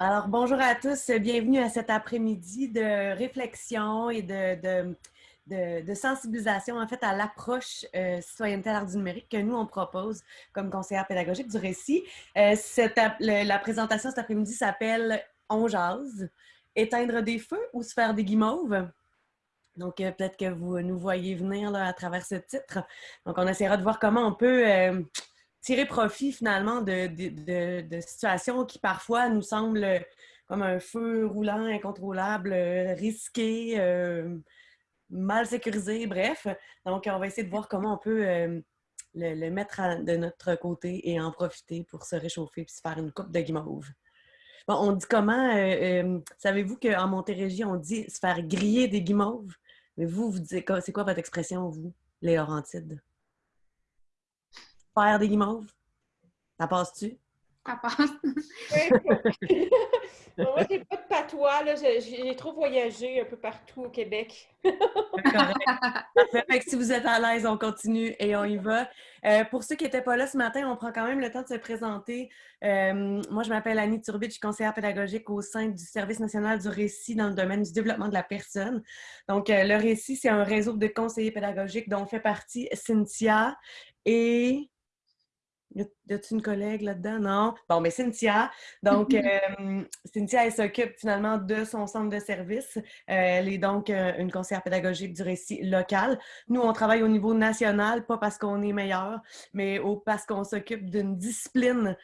Alors, bonjour à tous. Bienvenue à cet après-midi de réflexion et de, sensibilisation, en fait, à l'approche euh, citoyenneté à l'art du numérique que nous, on propose comme conseillère pédagogique du récit. Euh, la présentation cet après-midi s'appelle « On jase », éteindre des feux ou se faire des guimauves? Donc, euh, peut-être que vous nous voyez venir là, à travers ce titre. Donc, on essaiera de voir comment on peut tirer profit finalement de, situations qui parfois nous semblent comme un feu roulant, incontrôlable, risqué, euh, mal sécurisé, bref. Donc, on va essayer de voir comment on peut le, mettre de notre côté et en profiter pour se réchauffer puis se faire une coupe de guimauve. Bon, on dit comment? Savez-vous qu'en Montérégie, on dit se faire griller des guimauves? Mais vous, vous dites, c'est quoi votre expression, vous, les Laurentides? Faire des guimauves? Ça passe-tu? Ça passe. Moi, j'ai pas de patois. J'ai trop voyagé un peu partout au Québec. Parfait. si vous êtes à l'aise, on continue et on y va. Euh, pour ceux qui n'étaient pas là ce matin, on prend quand même le temps de se présenter. Euh, moi, je m'appelle Annie Turbide, je suis conseillère pédagogique au sein du Service national du récit dans le domaine du développement de la personne. Donc, euh, le récit, c'est un réseau de conseillers pédagogiques dont fait partie Cynthia et y a-t-il une collègue là-dedans? Non? Bon, mais Cynthia. Donc, euh, Cynthia, elle s'occupe finalement de son centre de service. Euh, elle est donc euh, une conseillère pédagogique du récit local. Nous, on travaille au niveau national, pas parce qu'on est meilleur, mais parce qu'on s'occupe d'une discipline.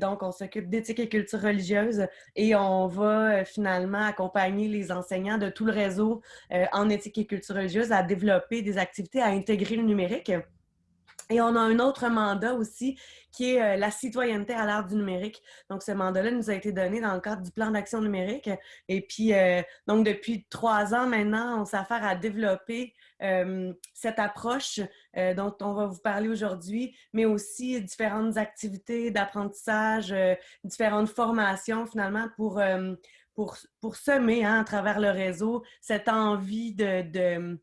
donc, on s'occupe d'éthique et culture religieuse et on va finalement accompagner les enseignants de tout le réseau en éthique et culture religieuse à développer des activités à intégrer le numérique. Et on a un autre mandat aussi qui est euh, la citoyenneté à l'ère du numérique. Donc, ce mandat-là nous a été donné dans le cadre du plan d'action numérique. Et puis, euh, donc, depuis trois ans maintenant, on s'affaire à développer euh, cette approche dont on va vous parler aujourd'hui, mais aussi différentes activités d'apprentissage, différentes formations finalement pour, pour, pour semer hein, à travers le réseau cette envie de de,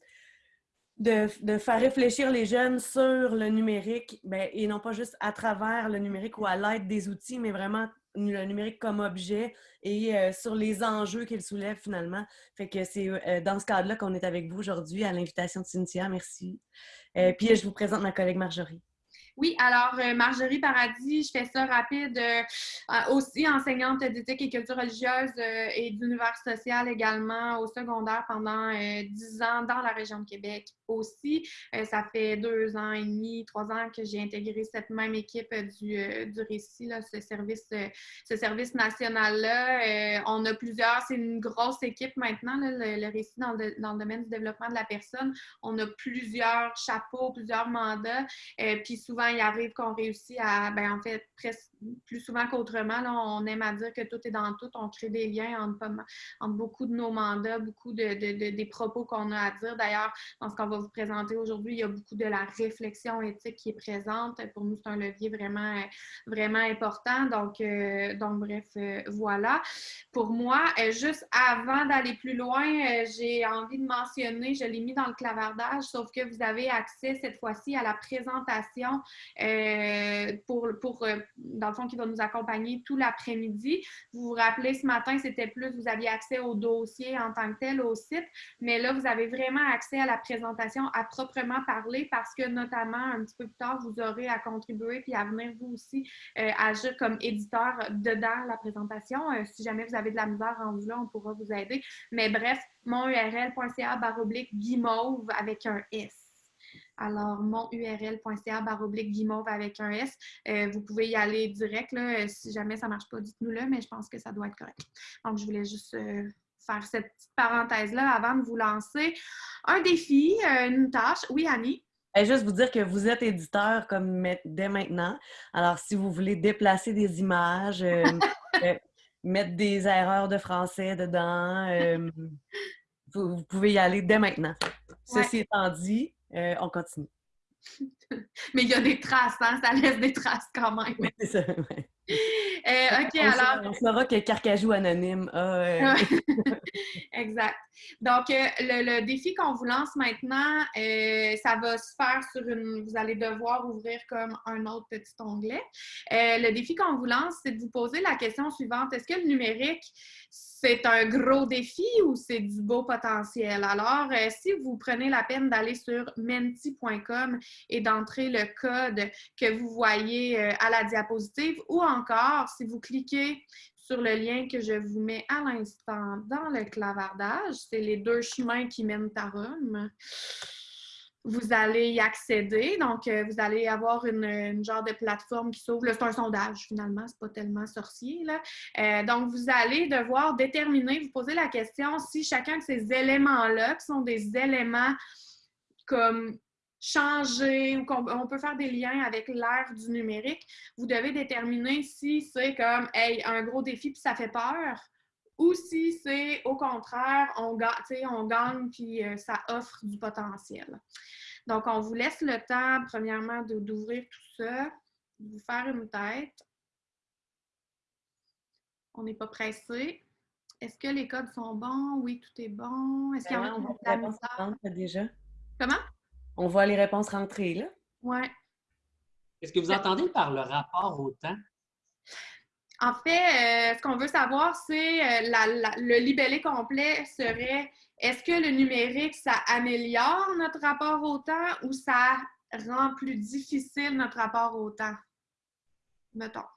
faire réfléchir les jeunes sur le numérique, ben, et non pas juste à travers le numérique ou à l'aide des outils, mais vraiment le numérique comme objet et euh, sur les enjeux qu'il soulève finalement. Fait que c'est euh, dans ce cadre-là qu'on est avec vous aujourd'hui à l'invitation de Cynthia. Merci. Euh, puis je vous présente ma collègue Marjorie. Oui, alors Marjorie Paradis, je fais ça rapide, aussi enseignante d'éthique et culture religieuse et d'univers social également au secondaire pendant dix ans dans la région de Québec aussi. ça fait deux ans et demi, trois ans que j'ai intégré cette même équipe du, du récit, là, ce service, ce service national-là. on a plusieurs, c'est une grosse équipe maintenant, le, récit dans le, dans le, domaine du développement de la personne. On a plusieurs chapeaux, plusieurs mandats, puis souvent il arrive qu'on réussit à, ben, en fait, presque plus souvent qu'autrement, on aime à dire que tout est dans tout. On crée des liens entre, beaucoup de nos mandats, beaucoup de, des propos qu'on a à dire. D'ailleurs, dans ce qu'on va vous présenter aujourd'hui, il y a beaucoup de la réflexion éthique qui est présente. Pour nous, c'est un levier vraiment, vraiment important. Donc, euh, donc bref, euh, voilà. Pour moi, euh, juste avant d'aller plus loin, j'ai envie de mentionner, je l'ai mis dans le clavardage, sauf que vous avez accès cette fois-ci à la présentation pour, pour euh, fond, qui va nous accompagner tout l'après-midi. Vous vous rappelez, ce matin, c'était plus, vous aviez accès au dossier en tant que tel, au site, mais là, vous avez vraiment accès à la présentation à proprement parler parce que, notamment, un petit peu plus tard, vous aurez à contribuer puis à venir, vous aussi, euh, agir comme éditeur dedans la présentation. si jamais vous avez de la misère en vous là, on pourra vous aider. Mais bref, monurl.ca baroblique guimauve avec un S. Alors, monurl.ca baroblique guimauve avec un S. Euh, vous pouvez y aller direct. Là, euh, si jamais ça ne marche pas, dites-nous-le, mais je pense que ça doit être correct. Donc, je voulais juste euh, faire cette petite parenthèse-là avant de vous lancer. Un défi, une tâche. Oui, Annie? Et juste vous dire que vous êtes éditeur comme dès maintenant. Alors, si vous voulez déplacer des images, mettre des erreurs de français dedans, vous, pouvez y aller dès maintenant. Ceci étant dit, euh, on continue. Mais il y a des traces, hein? ça laisse des traces quand même. c'est ça, Euh, OK, On alors. On saura que Carcajou anonyme a. euh, exact. Donc, euh, le, le défi qu'on vous lance maintenant, euh, ça va se faire sur une. Vous allez devoir ouvrir comme un autre petit onglet. Euh, le défi qu'on vous lance, c'est de vous poser la question suivante est-ce que le numérique, c'est un gros défi ou c'est du beau potentiel? Alors, si vous prenez la peine d'aller sur menti.com et d'entrer le code que vous voyez à la diapositive, ou encore, si vous cliquez sur le lien que je vous mets à l'instant dans le clavardage. C'est les deux chemins qui mènent à Rome. Vous allez y accéder. Donc, euh, vous allez avoir une, genre de plateforme qui s'ouvre. C'est un sondage, finalement. C'est pas tellement sorcier. Là. Euh, donc, vous allez devoir déterminer, vous poser la question si chacun de ces éléments-là, qui sont des éléments comme changer ou qu'on on peut faire des liens avec l'ère du numérique, vous devez déterminer si c'est comme hey, un gros défi puis ça fait peur ou si c'est au contraire, on, on gagne puis euh, ça offre du potentiel. Donc, on vous laisse le temps, premièrement, d'ouvrir tout ça, de vous faire une tête. On n'est pas pressé. Est-ce que les codes sont bons? Oui, tout est bon. Est-ce qu'il y a misère? rentrer déjà. Comment? On voit les réponses rentrer, là. Ouais. Est-ce que vous entendez par le rapport au temps? En fait, euh, ce qu'on veut savoir, c'est euh, le libellé complet serait est-ce que le numérique, ça améliore notre rapport au temps ou ça rend plus difficile notre rapport au temps? Mettons.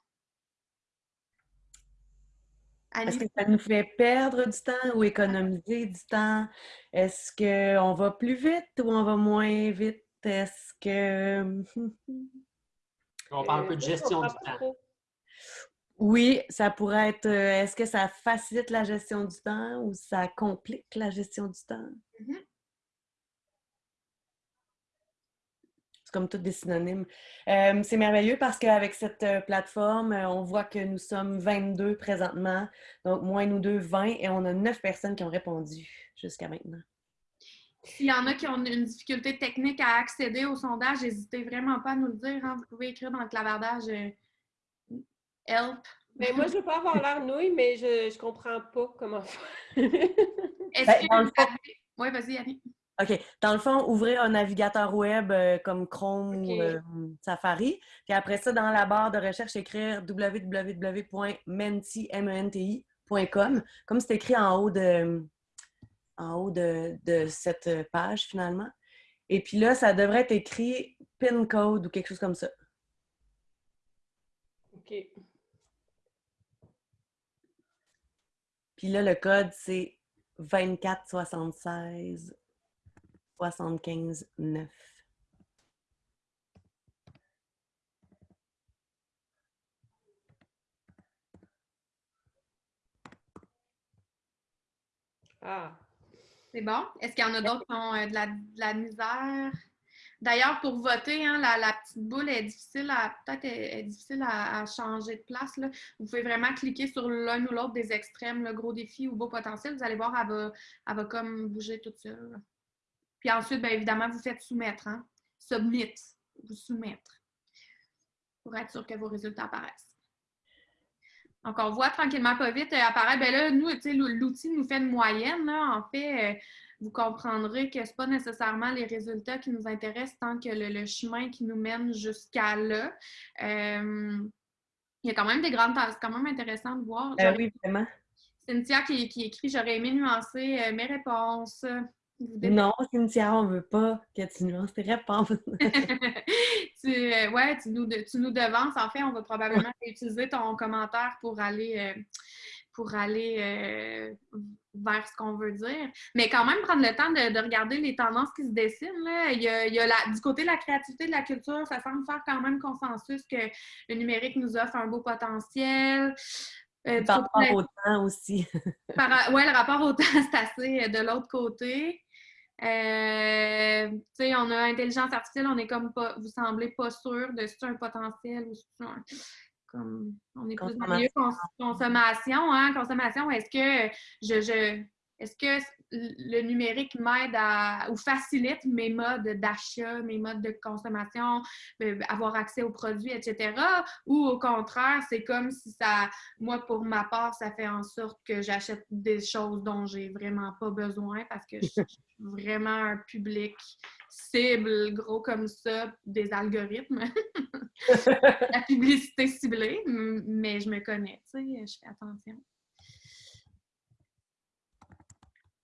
Est-ce que ça nous fait perdre du temps ou économiser du temps? Est-ce qu'on va plus vite ou on va moins vite? Est-ce que... On parle un Euh, peu de je gestion du temps. Oui, ça pourrait être... euh, Est-ce que ça facilite la gestion du temps ou ça complique la gestion du temps? Mhm. C'est comme tous des synonymes. Euh, c'est merveilleux parce qu'avec cette euh, plateforme, euh, on voit que nous sommes 22 présentement. Donc, moins nous deux, 20. Et on a 9 personnes qui ont répondu jusqu'à maintenant. S'il y en a qui ont une difficulté technique à accéder au sondage, n'hésitez vraiment pas à nous le dire. hein. Vous pouvez écrire dans le clavardage euh, Help. Mais moi, je veux pas avoir l'air nouille, mais je, je comprends pas comment faire. Est-ce Ben, que vous Oui, vas-y, Annie. OK. Dans le fond, ouvrir un navigateur web euh, comme Chrome ou euh, Safari. Puis après ça, dans la barre de recherche, écrire www.menti.com, comme c'est écrit en haut de, en haut de, de cette page finalement. Et puis là, ça devrait être écrit PIN code ou quelque chose comme ça. OK. Puis là, le code, c'est 24 76 75 9. Ah. C'est bon? Est-ce qu'il y en a d'autres qui ont euh, de, la, de la misère? D'ailleurs, pour voter, hein, la, la petite boule est difficile à peut-être est, est difficile à, à changer de place. là. Vous pouvez vraiment cliquer sur l'un ou l'autre des extrêmes, le gros défi ou beau potentiel. Vous allez voir, elle va, elle va comme bouger toute seule. Puis ensuite, bien évidemment, vous faites soumettre, hein? Submit, vous soumettre. Pour être sûr que vos résultats apparaissent. Donc, on voit tranquillement pas vite euh, apparaître. Ben là, nous, tu sais, l'outil nous fait une moyenne. Là. En fait, euh, vous comprendrez que ce pas nécessairement les résultats qui nous intéressent tant que le, le chemin qui nous mène jusqu'à là. Euh, il y a quand même des grandes C'est quand même intéressant de voir. J'aurais- oui, vraiment. Cynthia qui, qui écrit J'aurais aimé nuancer mes réponses. Non, Cynthia, on veut pas que tu nuances tes réponses. tu, euh, ouais, tu nous, tu nous devances. En fait, on va probablement utiliser ton commentaire pour aller, euh, pour aller euh, vers ce qu'on veut dire. Mais quand même, prendre le temps de, de regarder les tendances qui se dessinent. Là. Il y a, il y a la- du côté de la créativité, de la culture, ça semble faire quand même consensus que le numérique nous offre un beau potentiel. Euh, Par rapport au temps aussi. ouais, le rapport au temps, c'est assez euh, de l'autre côté. Euh, tu sais, on a intelligence artificielle, on est comme pas, vous semblez pas sûr de si c'est un potentiel ou si c'est un- comme, on est plus dans le milieu cons- consommation, hein, consommation. Est-ce que je, je est-ce que le numérique m'aide à ou facilite mes modes d'achat, mes modes de consommation, euh, avoir accès aux produits, etc. Ou au contraire, c'est comme si ça, moi pour ma part, ça fait en sorte que j'achète des choses dont j'ai vraiment pas besoin parce que je suis vraiment un public cible, gros comme ça, des algorithmes. La publicité ciblée, mais je me connais, tu sais, je fais attention.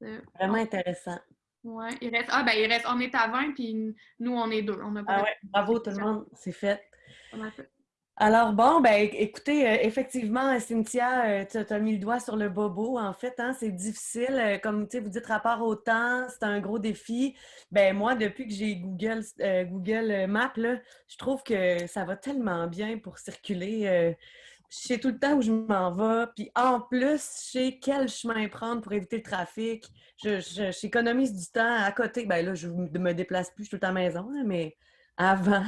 Euh, Vraiment intéressant. Ouais, il reste. Ah, ben, il reste. On est à 20, puis nous, on est deux. On a ah ouais, bravo tout le monde, c'est fait. Alors, bon, ben, écoutez, euh, effectivement, Cynthia, euh, tu as mis le doigt sur le bobo, en fait, hein, c'est difficile. comme, tu sais, vous dites rapport au temps, c'est un gros défi. Ben, moi, depuis que j'ai Google, Google Maps, là, je trouve que ça va tellement bien pour circuler je sais tout le temps où je m'en vais. Puis en plus, je sais quel chemin prendre pour éviter le trafic. Je, j'économise du temps à côté. Ben là, je ne me déplace plus, je suis tout à la maison, mais avant,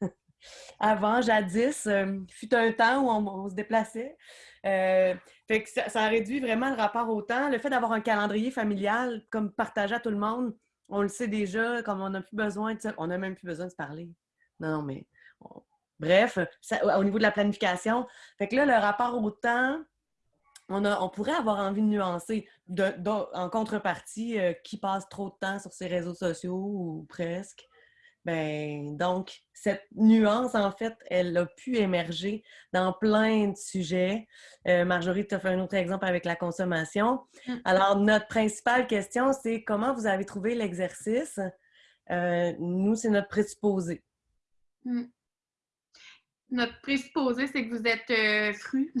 avant, jadis, euh, fut un temps où on, se déplaçait. Euh, fait que ça, réduit vraiment le rapport au temps. Le fait d'avoir un calendrier familial comme partagé à tout le monde, on le sait déjà, comme on n'a plus besoin de ça. On n'a même plus besoin de se parler. Non, mais Bref, au niveau de la planification. Fait que là, le rapport au temps, on, on pourrait avoir envie de nuancer en contrepartie euh, qui passe trop de temps sur ses réseaux sociaux ou presque. Ben, donc, cette nuance, en fait, elle a pu émerger dans plein de sujets. Euh, Marjorie, tu as fait un autre exemple avec la consommation. Mmh. Alors, notre principale question, c'est comment vous avez trouvé l'exercice? Euh, nous, c'est notre présupposé. Mmh notre présupposé, c'est que vous êtes euh, fru,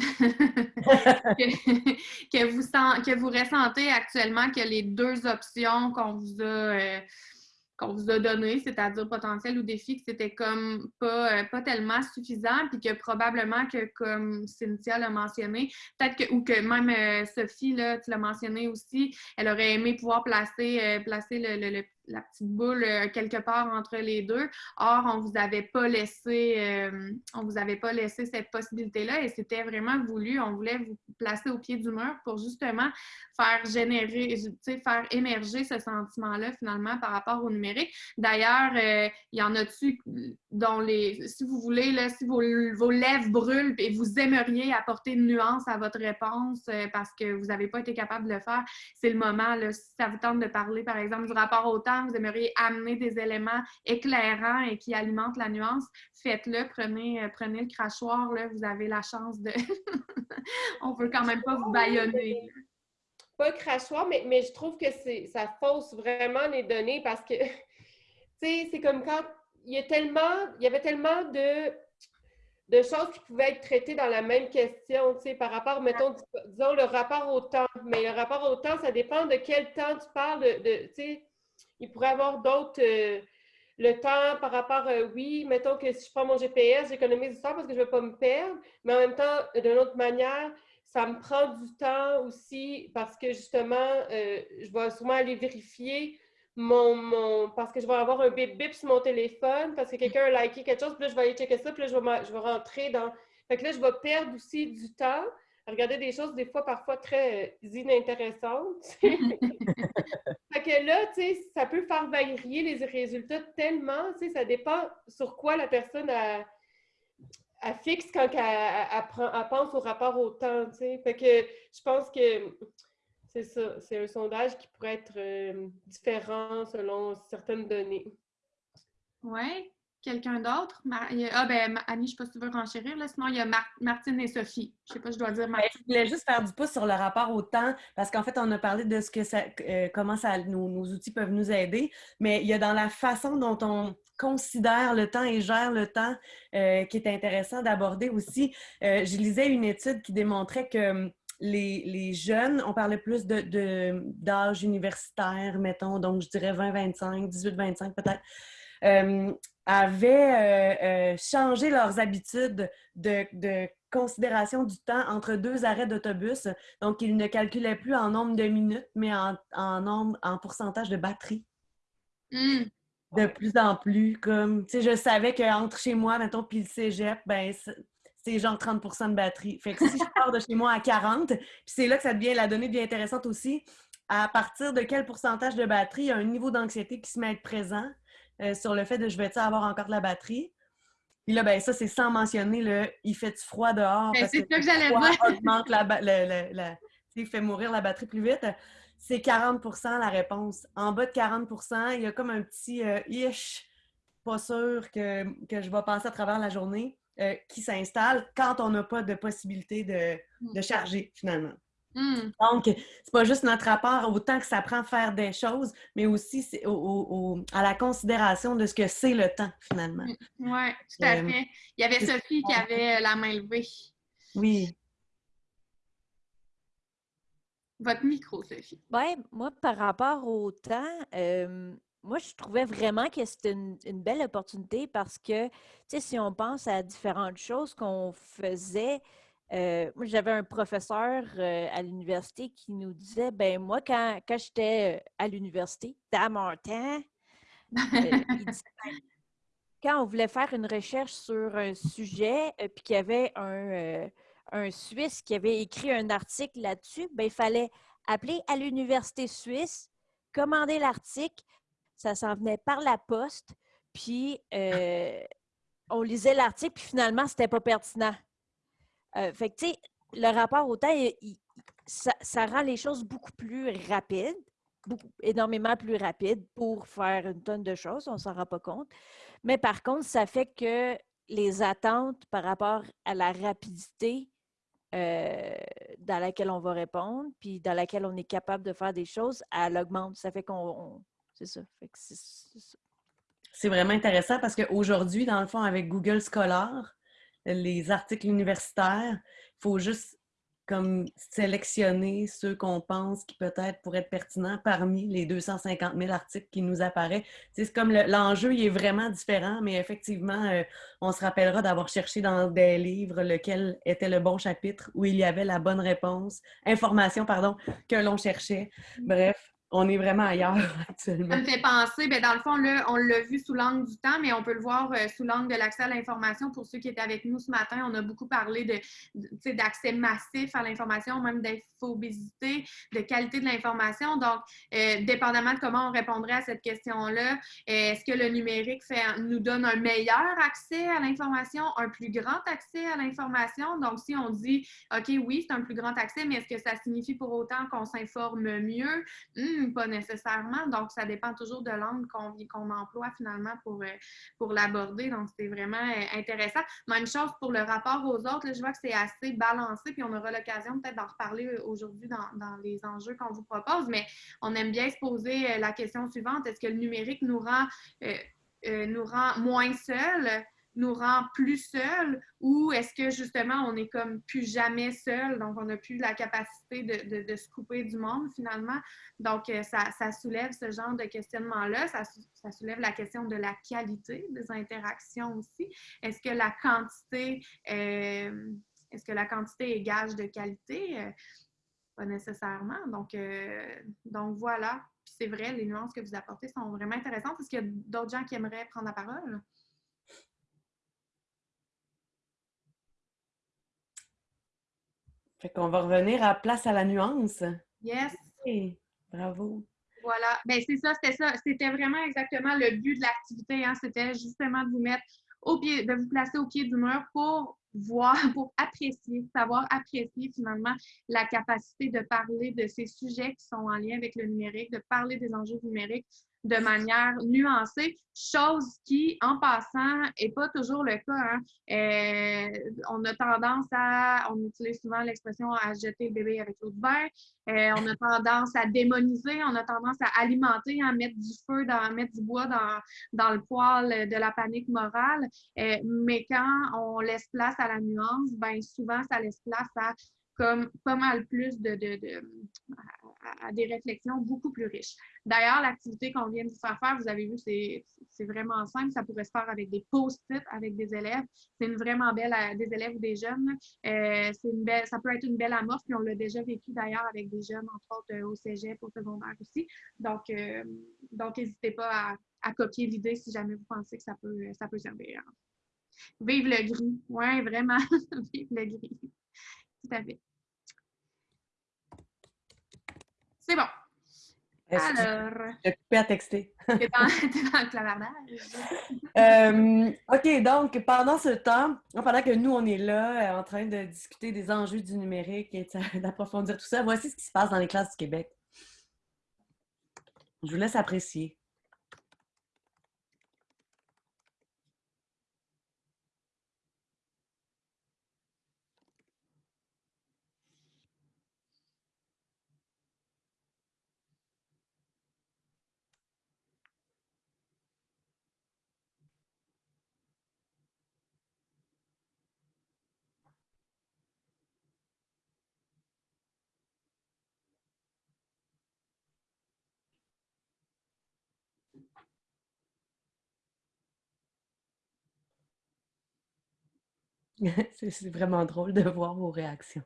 que, vous que vous ressentez actuellement que les deux options qu'on vous a euh, qu'on vous a données, c'est-à-dire potentiel ou défi, que c'était comme pas, euh, pas tellement suffisant, puis que probablement que, comme Cynthia l'a mentionné, peut-être que, ou que même Sophie, là, tu l'as mentionné aussi, elle aurait aimé pouvoir placer, placer le, le la petite boule euh, quelque part entre les deux. Or, on vous avait pas laissé, euh, on vous avait pas laissé cette possibilité-là et c'était vraiment voulu. On voulait vous placer au pied du mur pour justement faire générer, faire émerger ce sentiment-là finalement par rapport au numérique. D'ailleurs, euh, il y en a-tu dont les, si vous voulez, là, si vos, lèvres brûlent et vous aimeriez apporter une nuance à votre réponse parce que vous n'avez pas été capable de le faire, c'est le moment. Si ça vous tente de parler, par exemple, du rapport au temps vous aimeriez amener des éléments éclairants et qui alimentent la nuance, faites-le, prenez, euh, prenez le crachoir, là, vous avez la chance de... On peut quand même pas vous baïonner. Pas le crachoir, mais, mais je trouve que ça fausse vraiment les données parce que, tu sais, c'est comme quand il y, a tellement, il y avait tellement de de choses qui pouvaient être traitées dans la même question, tu sais, par rapport, mettons, disons, le rapport au temps. Mais le rapport au temps, ça dépend de quel temps tu parles, de, tu sais, il pourrait y avoir d'autres. Euh, le temps par rapport, euh, oui, mettons que si je prends mon GPS, j'économise du temps parce que je ne veux pas me perdre, mais en même temps, d'une autre manière, ça me prend du temps aussi parce que justement, euh, je vais souvent aller vérifier mon, parce que je vais avoir un bip bip sur mon téléphone parce que quelqu'un a liké quelque chose, puis là, je vais aller checker ça, puis là, je vais, je vais rentrer dans. Fait que là, je vais perdre aussi du temps regarder des choses des fois parfois très euh, inintéressantes. fait que là, tu sais, ça peut faire varier les résultats tellement, tu sais, ça dépend sur quoi la personne a, fixe quand elle, pense au rapport au temps, tu sais. Fait que je pense que c'est ça, c'est un sondage qui pourrait être euh, différent selon certaines données. Oui. Quelqu'un d'autre? Ah, ben, Annie, je ne sais pas si tu veux renchérir. Là. Sinon, il y a Martine et Sophie. Je ne sais pas, je dois dire ben, Martine. je voulais juste faire du pouce sur le rapport au temps, parce qu'en fait, on a parlé de ce que ça, euh, comment ça, nos, outils peuvent nous aider, mais il y a dans la façon dont on considère le temps et gère le temps euh, qui est intéressant d'aborder aussi. Euh, je lisais une étude qui démontrait que hum, les, jeunes, on parlait plus d'âge de, d'âge universitaire, mettons, donc je dirais 20-25, 18-25 peut-être avaient euh, euh, changé leurs habitudes de, considération du temps entre deux arrêts d'autobus. Donc, ils ne calculaient plus en nombre de minutes, mais en, nombre, en pourcentage de batterie. Hmm. De plus en plus, comme, tu sais, je savais qu'entre chez moi, mettons, puis le cégep, ben, c'est genre 30% de batterie. Fait que si je pars de chez moi à 40, puis c'est là que ça devient, la donnée devient intéressante aussi, à partir de quel pourcentage de batterie il y a un niveau d'anxiété qui se met à être présent? Euh, sur le fait de je vais avoir encore de la batterie. Puis là, ben ça, c'est sans mentionner le il fait froid dehors. Ben, c'est ça que j'allais dire. augmente la, il fait mourir la batterie plus vite. C'est 40% la réponse. En bas de 40% il y a comme un petit euh, ish, pas sûr que, je vais passer à travers la journée, euh, qui s'installe quand on n'a pas de possibilité de, de mm. charger finalement. Hmm. Donc, c'est pas juste notre rapport autant que ça prend faire des choses, mais aussi à la considération de ce que c'est le temps, finalement. Hmm. Oui, tout à euh, fait. Il y avait Sophie qui avait la main levée. Oui. Votre micro, Sophie. Oui, moi, par rapport au temps, euh, moi, je trouvais vraiment que c'était une, une, belle opportunité parce que, tu sais, si on pense à différentes choses qu'on faisait, euh, moi, j'avais un professeur euh, à l'université qui nous disait, ben moi, quand, quand j'étais euh, à l'université, dans mon temps, il disait, ben, quand on voulait faire une recherche sur un sujet, puis qu'il y avait un, un, Suisse qui avait écrit un article là-dessus, ben, il fallait appeler à l'université suisse, commander l'article, ça s'en venait par la poste, puis on lisait l'article, puis finalement, c'était pas pertinent. Euh, fait que, tu sais, le rapport au temps, ça, rend les choses beaucoup plus rapides, beaucoup, énormément plus rapides pour faire une tonne de choses, on ne s'en rend pas compte. Mais par contre, ça fait que les attentes par rapport à la rapidité euh, dans laquelle on va répondre, puis dans laquelle on est capable de faire des choses, elle augmente. Ça fait qu'on. C'est ça. C'est vraiment intéressant parce qu'aujourd'hui, dans le fond, avec Google Scholar, les articles universitaires. Il faut juste comme sélectionner ceux qu'on pense qui peut-être pourraient être pertinents parmi les 250 000 articles qui nous apparaissent. C'est comme l'enjeu, il est vraiment différent, mais effectivement, euh, on se rappellera d'avoir cherché dans des livres lequel était le bon chapitre où il y avait la bonne réponse, information, pardon, que l'on cherchait. Bref, on est vraiment ailleurs actuellement. Ça me fait penser, bien, dans le fond, là, on l'a vu sous l'angle du temps, mais on peut le voir euh, sous l'angle de l'accès à l'information. Pour ceux qui étaient avec nous ce matin, on a beaucoup parlé de, d'accès massif à l'information, même d'infobésité, de qualité de l'information. Donc, euh, dépendamment de comment on répondrait à cette question-là, est-ce que le numérique fait, nous donne un meilleur accès à l'information, un plus grand accès à l'information? Donc, si on dit, OK, oui, c'est un plus grand accès, mais est-ce que ça signifie pour autant qu'on s'informe mieux? Hmm, pas nécessairement. Donc, ça dépend toujours de l'angle qu'on emploie finalement pour, euh, pour l'aborder. Donc, c'est vraiment euh, intéressant. Même chose pour le rapport aux autres. je vois que c'est assez balancé, puis on aura l'occasion peut-être d'en reparler euh, aujourd'hui dans, les enjeux qu'on vous propose. Mais on aime bien se poser la question suivante. Est-ce que le numérique nous rend, nous rend moins seuls? Nous rend plus seuls ou est-ce que justement on est comme plus jamais seul, donc on n'a plus la capacité de, de, se couper du monde finalement? Donc euh, ça, soulève ce genre de questionnement-là, ça, ça, soulève la question de la qualité des interactions aussi. Est-ce que la quantité, euh, est-ce que la quantité est gage de qualité? Euh, pas nécessairement. Donc, donc voilà. C'est vrai, les nuances que vous apportez sont vraiment intéressantes. Est-ce qu'il y a d'autres gens qui aimeraient prendre la parole? Fait qu'on va revenir à place à la nuance. Yes. bravo. Voilà. Ben c'est ça, c'était ça. C'était vraiment exactement le but de l'activité. Hein. C'était justement de vous mettre au pied, de vous placer au pied du mur pour voir, pour apprécier, savoir apprécier finalement la capacité de parler de ces sujets qui sont en lien avec le numérique, de parler des enjeux numériques de manière nuancée, chose qui, en passant, n'est pas toujours le cas. Hein. Euh, on a tendance à, on utilise souvent l'expression à jeter le bébé avec l'eau de bain. Euh, on a tendance à démoniser, on a tendance à alimenter, à mettre du feu, dans, mettre du bois dans, dans le poêle de la panique morale. Euh, mais quand on laisse place à la nuance, ben souvent, ça laisse place à comme pas mal plus de, à, des réflexions beaucoup plus riches. D'ailleurs, l'activité qu'on vient de vous faire faire, vous avez vu, c'est vraiment simple. Ça pourrait se faire avec des post-it avec des élèves. C'est une vraiment belle, euh, des élèves ou des jeunes. Euh, une belle, ça peut être une belle amorce, puis on l'a déjà vécu d'ailleurs avec des jeunes, entre autres euh, au cégep, au secondaire aussi. Donc, donc n'hésitez pas à, copier l'idée si jamais vous pensez que ça peut, ça peut servir. Vive le gris. Oui, vraiment. Vive le gris. Tout à fait. C'est bon. Alors, J'ai coupé à texter? t'es dans, le clavardage. Euh, OK, donc pendant ce temps, pendant que nous, on est là euh, en train de discuter des enjeux du numérique et d'approfondir tout ça, voici ce qui se passe dans les classes du Québec. Je vous laisse apprécier. C'est vraiment drôle de voir vos réactions.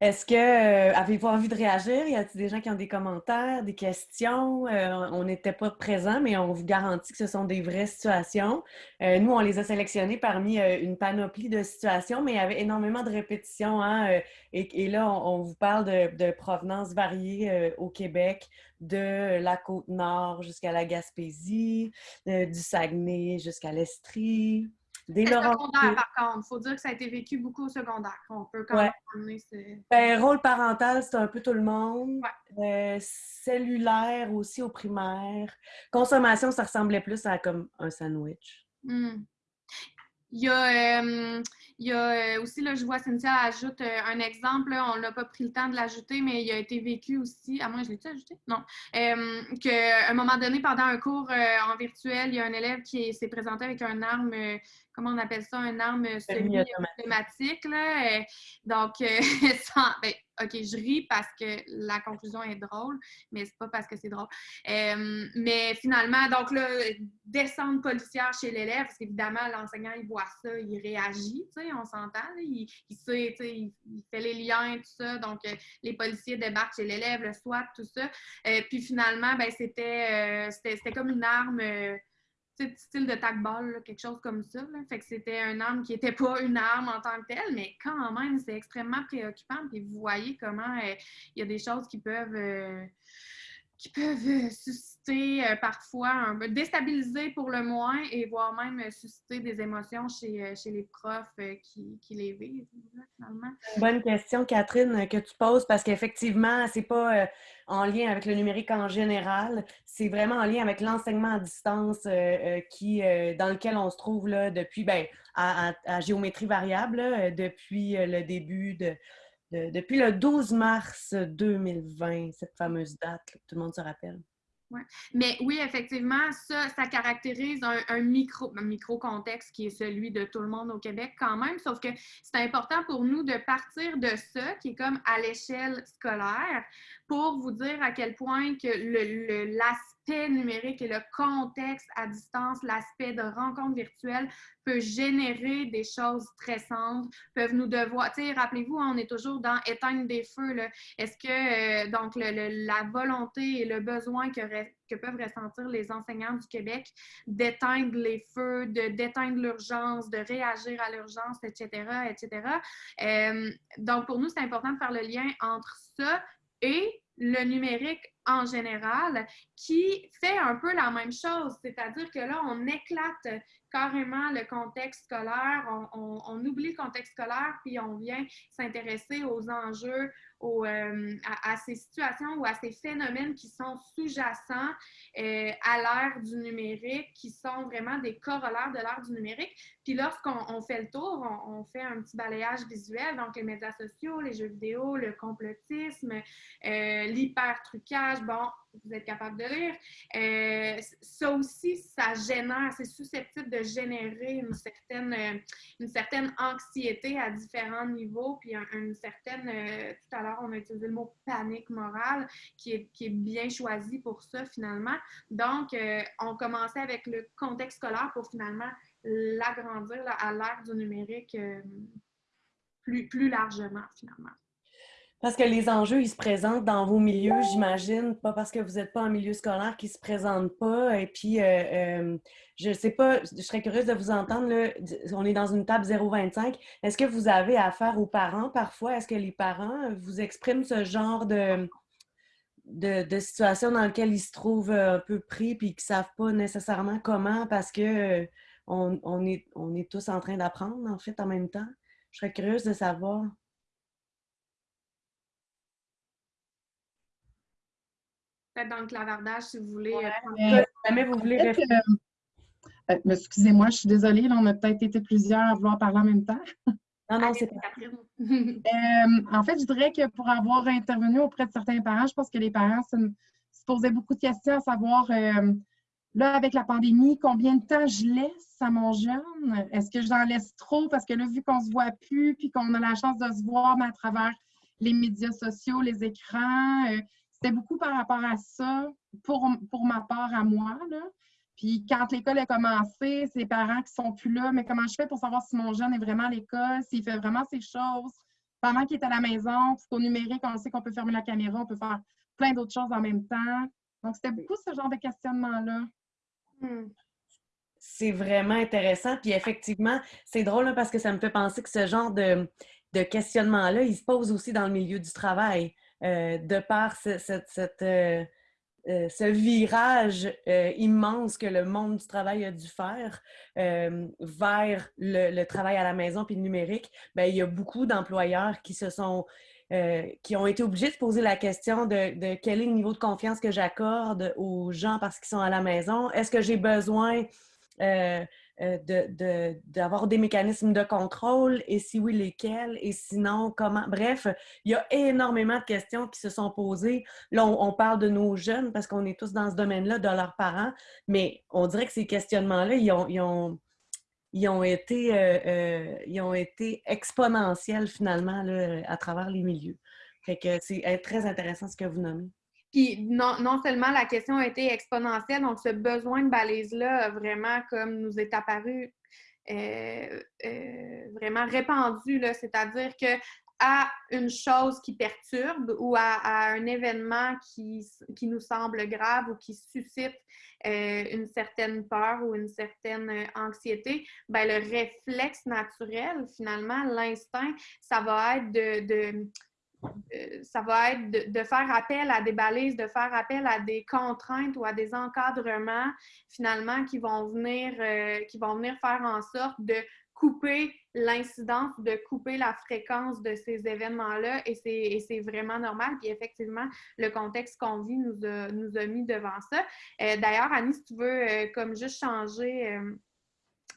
Est-ce que euh, avez-vous envie de réagir? Y a-t-il des gens qui ont des commentaires, des questions? Euh, on n'était pas présents, mais on vous garantit que ce sont des vraies situations. Euh, nous, on les a sélectionnées parmi une panoplie de situations, mais il y avait énormément de répétitions. hein, et, là, on, vous parle de, de provenances variées au Québec, de la Côte-Nord jusqu'à la Gaspésie, du Saguenay jusqu'à l'Estrie, des Le secondaire, par contre, il faut dire que ça a été vécu beaucoup au secondaire. On peut quand Ouais. même. Ben, rôle parental, c'est un peu tout le monde. Euh, cellulaire aussi au primaire. Consommation, ça ressemblait plus à comme un sandwich. Hmm. Il y a, euh, il y a euh, aussi, là, je vois Cynthia ajoute euh, un exemple, là, on n'a pas pris le temps de l'ajouter, mais il a été vécu aussi, à moi je l'ai-tu ajouté? Non. Qu'à un moment donné, pendant un cours en virtuel, il y a un élève qui s'est présenté avec un arme, comment on appelle ça, un arme Semi-automatique. euh, donc, euh, sans- ben, OK, je ris parce que la conclusion est drôle, mais c'est pas parce que c'est drôle. Euh, mais finalement, donc là, descente policière chez l'élève, parce qu'évidemment, l'enseignant, il voit ça, il réagit, tu sais, on s'entend, il, il sait, tu sais, il, il fait les liens, tout ça. Donc, les policiers débarquent chez l'élève, le SWAT, tout ça. Euh, puis finalement, ben, c'était euh, c'était c'était comme une arme. Style de tac-ball, là, quelque chose comme ça. Fait que c'était une arme qui n'était pas une arme en tant que telle, mais quand même, c'est extrêmement préoccupant. Puis vous voyez comment euh, il y a des choses qui peuvent, euh, qui peuvent euh, euh, parfois, un peu déstabiliser pour le moins, et voire même euh, susciter des émotions chez, euh, chez les profs qui, qui les vivent, finalement. Bonne question, Catherine, que tu poses, parce qu'effectivement, c'est pas en lien avec le numérique en général, c'est vraiment en lien avec l'enseignement à distance qui, dans lequel on se trouve là, depuis, ben, à, géométrie variable, depuis le début de, de- depuis le 12 mars 2020, cette fameuse date, tout le monde se rappelle. Mais oui, effectivement, ça, ça caractérise un, micro, un micro-contexte qui est celui de tout le monde au Québec quand même, sauf que c'est important pour nous de partir de ça, qui est comme à l'échelle scolaire, pour vous dire à quel point que le- numérique et le contexte à distance, l'aspect de rencontre virtuelle peut générer des choses stressantes, peuvent nous devoir, rappelez-vous, on est toujours dans éteindre des feux. Est-ce que, euh, donc, la volonté et le besoin que peuvent ressentir les enseignants du Québec d'éteindre les feux, de d'éteindre l'urgence, de réagir à l'urgence, etc., etc. Euh, donc, pour nous, c'est important de faire le lien entre ça et le numérique en général, qui fait un peu la même chose. C'est-à-dire que là, on éclate carrément le contexte scolaire, on, oublie le contexte scolaire, puis on vient s'intéresser aux enjeux, euh, à, ces situations ou à ces phénomènes qui sont sous-jacents euh, à l'ère du numérique, qui sont vraiment des corollaires de l'ère du numérique. Puis lorsqu'on on fait le tour, on, on fait un petit balayage visuel, donc les médias sociaux, les jeux vidéo, le complotisme, euh, l'hyper-trucage, bon, vous êtes capable de lire. Euh, ça aussi, ça génère, c'est susceptible de générer une certaine, euh, une certaine anxiété à différents niveaux, puis un- une certaine, euh, tout à l'heure, on a utilisé le mot panique morale, qui est, qui est bien choisi pour ça finalement. Donc, on commençait avec le contexte scolaire pour finalement l'agrandir à l'ère du numérique plus, plus largement finalement. Parce que les enjeux, ils se présentent dans vos milieux, j'imagine, pas parce que vous n'êtes pas en milieu scolaire qu'ils ne se présentent pas. Et puis, euh, euh, je ne sais pas, je serais curieuse de vous entendre. Là, on est dans une table 0,25. Est-ce que vous avez affaire aux parents parfois? Est-ce que les parents vous expriment ce genre de, de, situation dans laquelle ils se trouvent un peu pris puis qu'ils ne savent pas nécessairement comment parce que on, est, on est tous en train d'apprendre, en fait, en même temps? Je serais curieuse de savoir. Dans le clavardage si vous voulez. Euh, jamais vous voulez euh, euh, Excusez-moi, je suis désolée, là, on a peut-être été plusieurs à vouloir parler en même temps. Non, non, c'est pas. en fait, je dirais que pour avoir intervenu auprès de certains parents, je pense que les parents se, posaient beaucoup de questions à savoir, là, avec la pandémie, combien de temps je laisse à mon jeune? Est-ce que j'en laisse trop? Parce que là, vu qu'on se voit plus, puis qu'on a la chance de se voir mais à travers les médias sociaux, les écrans, c'était beaucoup par rapport à ça, pour, pour ma part à moi. Là. Puis quand l'école a commencé, c'est les parents qui sont plus là, mais comment je fais pour savoir si mon jeune est vraiment à l'école, s'il fait vraiment ces choses? Pendant qu'il est à la maison, parce qu'au numérique, on sait qu'on peut fermer la caméra, on peut faire plein d'autres choses en même temps. Donc, c'était beaucoup ce genre de questionnement-là. Hmm. C'est vraiment intéressant. Puis effectivement, c'est drôle parce que ça me fait penser que ce genre de, de questionnement-là, il se pose aussi dans le milieu du travail. Euh, de par euh, euh, ce, virage immense que le monde du travail a dû faire vers le, travail à la maison puis le numérique, bien, il y a beaucoup d'employeurs qui se sont qui ont été obligés de poser la question de, quel est le niveau de confiance que j'accorde aux gens parce qu'ils sont à la maison. Est-ce que j'ai besoin d'avoir des mécanismes de contrôle et si oui, lesquels et sinon, comment. Bref, il y a énormément de questions qui se sont posées. Là, on, parle de nos jeunes parce qu'on est tous dans ce domaine-là, de leurs parents, mais on dirait que ces questionnements-là, ils ont, ils ont, ils ont, été, euh, euh, ils ont été exponentiels finalement là, à travers les milieux. Fait que c'est très intéressant ce que vous nommez. Puis non, non, seulement la question a été exponentielle, donc ce besoin de balise-là vraiment comme nous est apparu euh, euh, vraiment répandu, c'est-à-dire que à une chose qui perturbe ou à, un événement qui, qui, nous semble grave ou qui suscite euh, une certaine peur ou une certaine anxiété, ben, le réflexe naturel, finalement, l'instinct, ça va être de ça va être de, faire appel à des balises, de faire appel à des contraintes ou à des encadrements finalement qui vont venir, euh, qui vont venir faire en sorte de couper l'incidence, de couper la fréquence de ces événements-là et c'est vraiment normal. Puis effectivement, le contexte qu'on vit nous a, nous a mis devant ça. Euh, d'ailleurs, Annie, si tu veux comme juste changer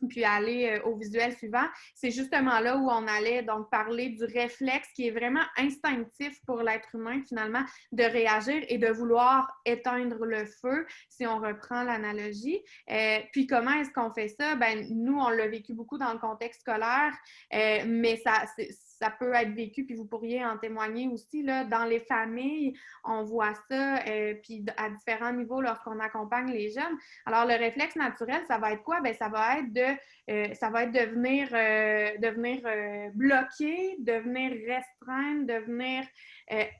puis aller euh, au visuel suivant, c'est justement là où on allait donc parler du réflexe qui est vraiment instinctif pour l'être humain finalement de réagir et de vouloir éteindre le feu, si on reprend l'analogie. Euh, puis comment est-ce qu'on fait ça? Ben nous, on l'a vécu beaucoup dans le contexte scolaire, euh, mais ça, ça peut être vécu, puis vous pourriez en témoigner aussi, là, dans les familles, on voit ça, euh, puis à différents niveaux lorsqu'on accompagne les jeunes. Alors, le réflexe naturel, ça va être quoi? Bien, ça va être de, euh, ça va être de venir, euh, de venir bloquer, de venir restreindre, de venir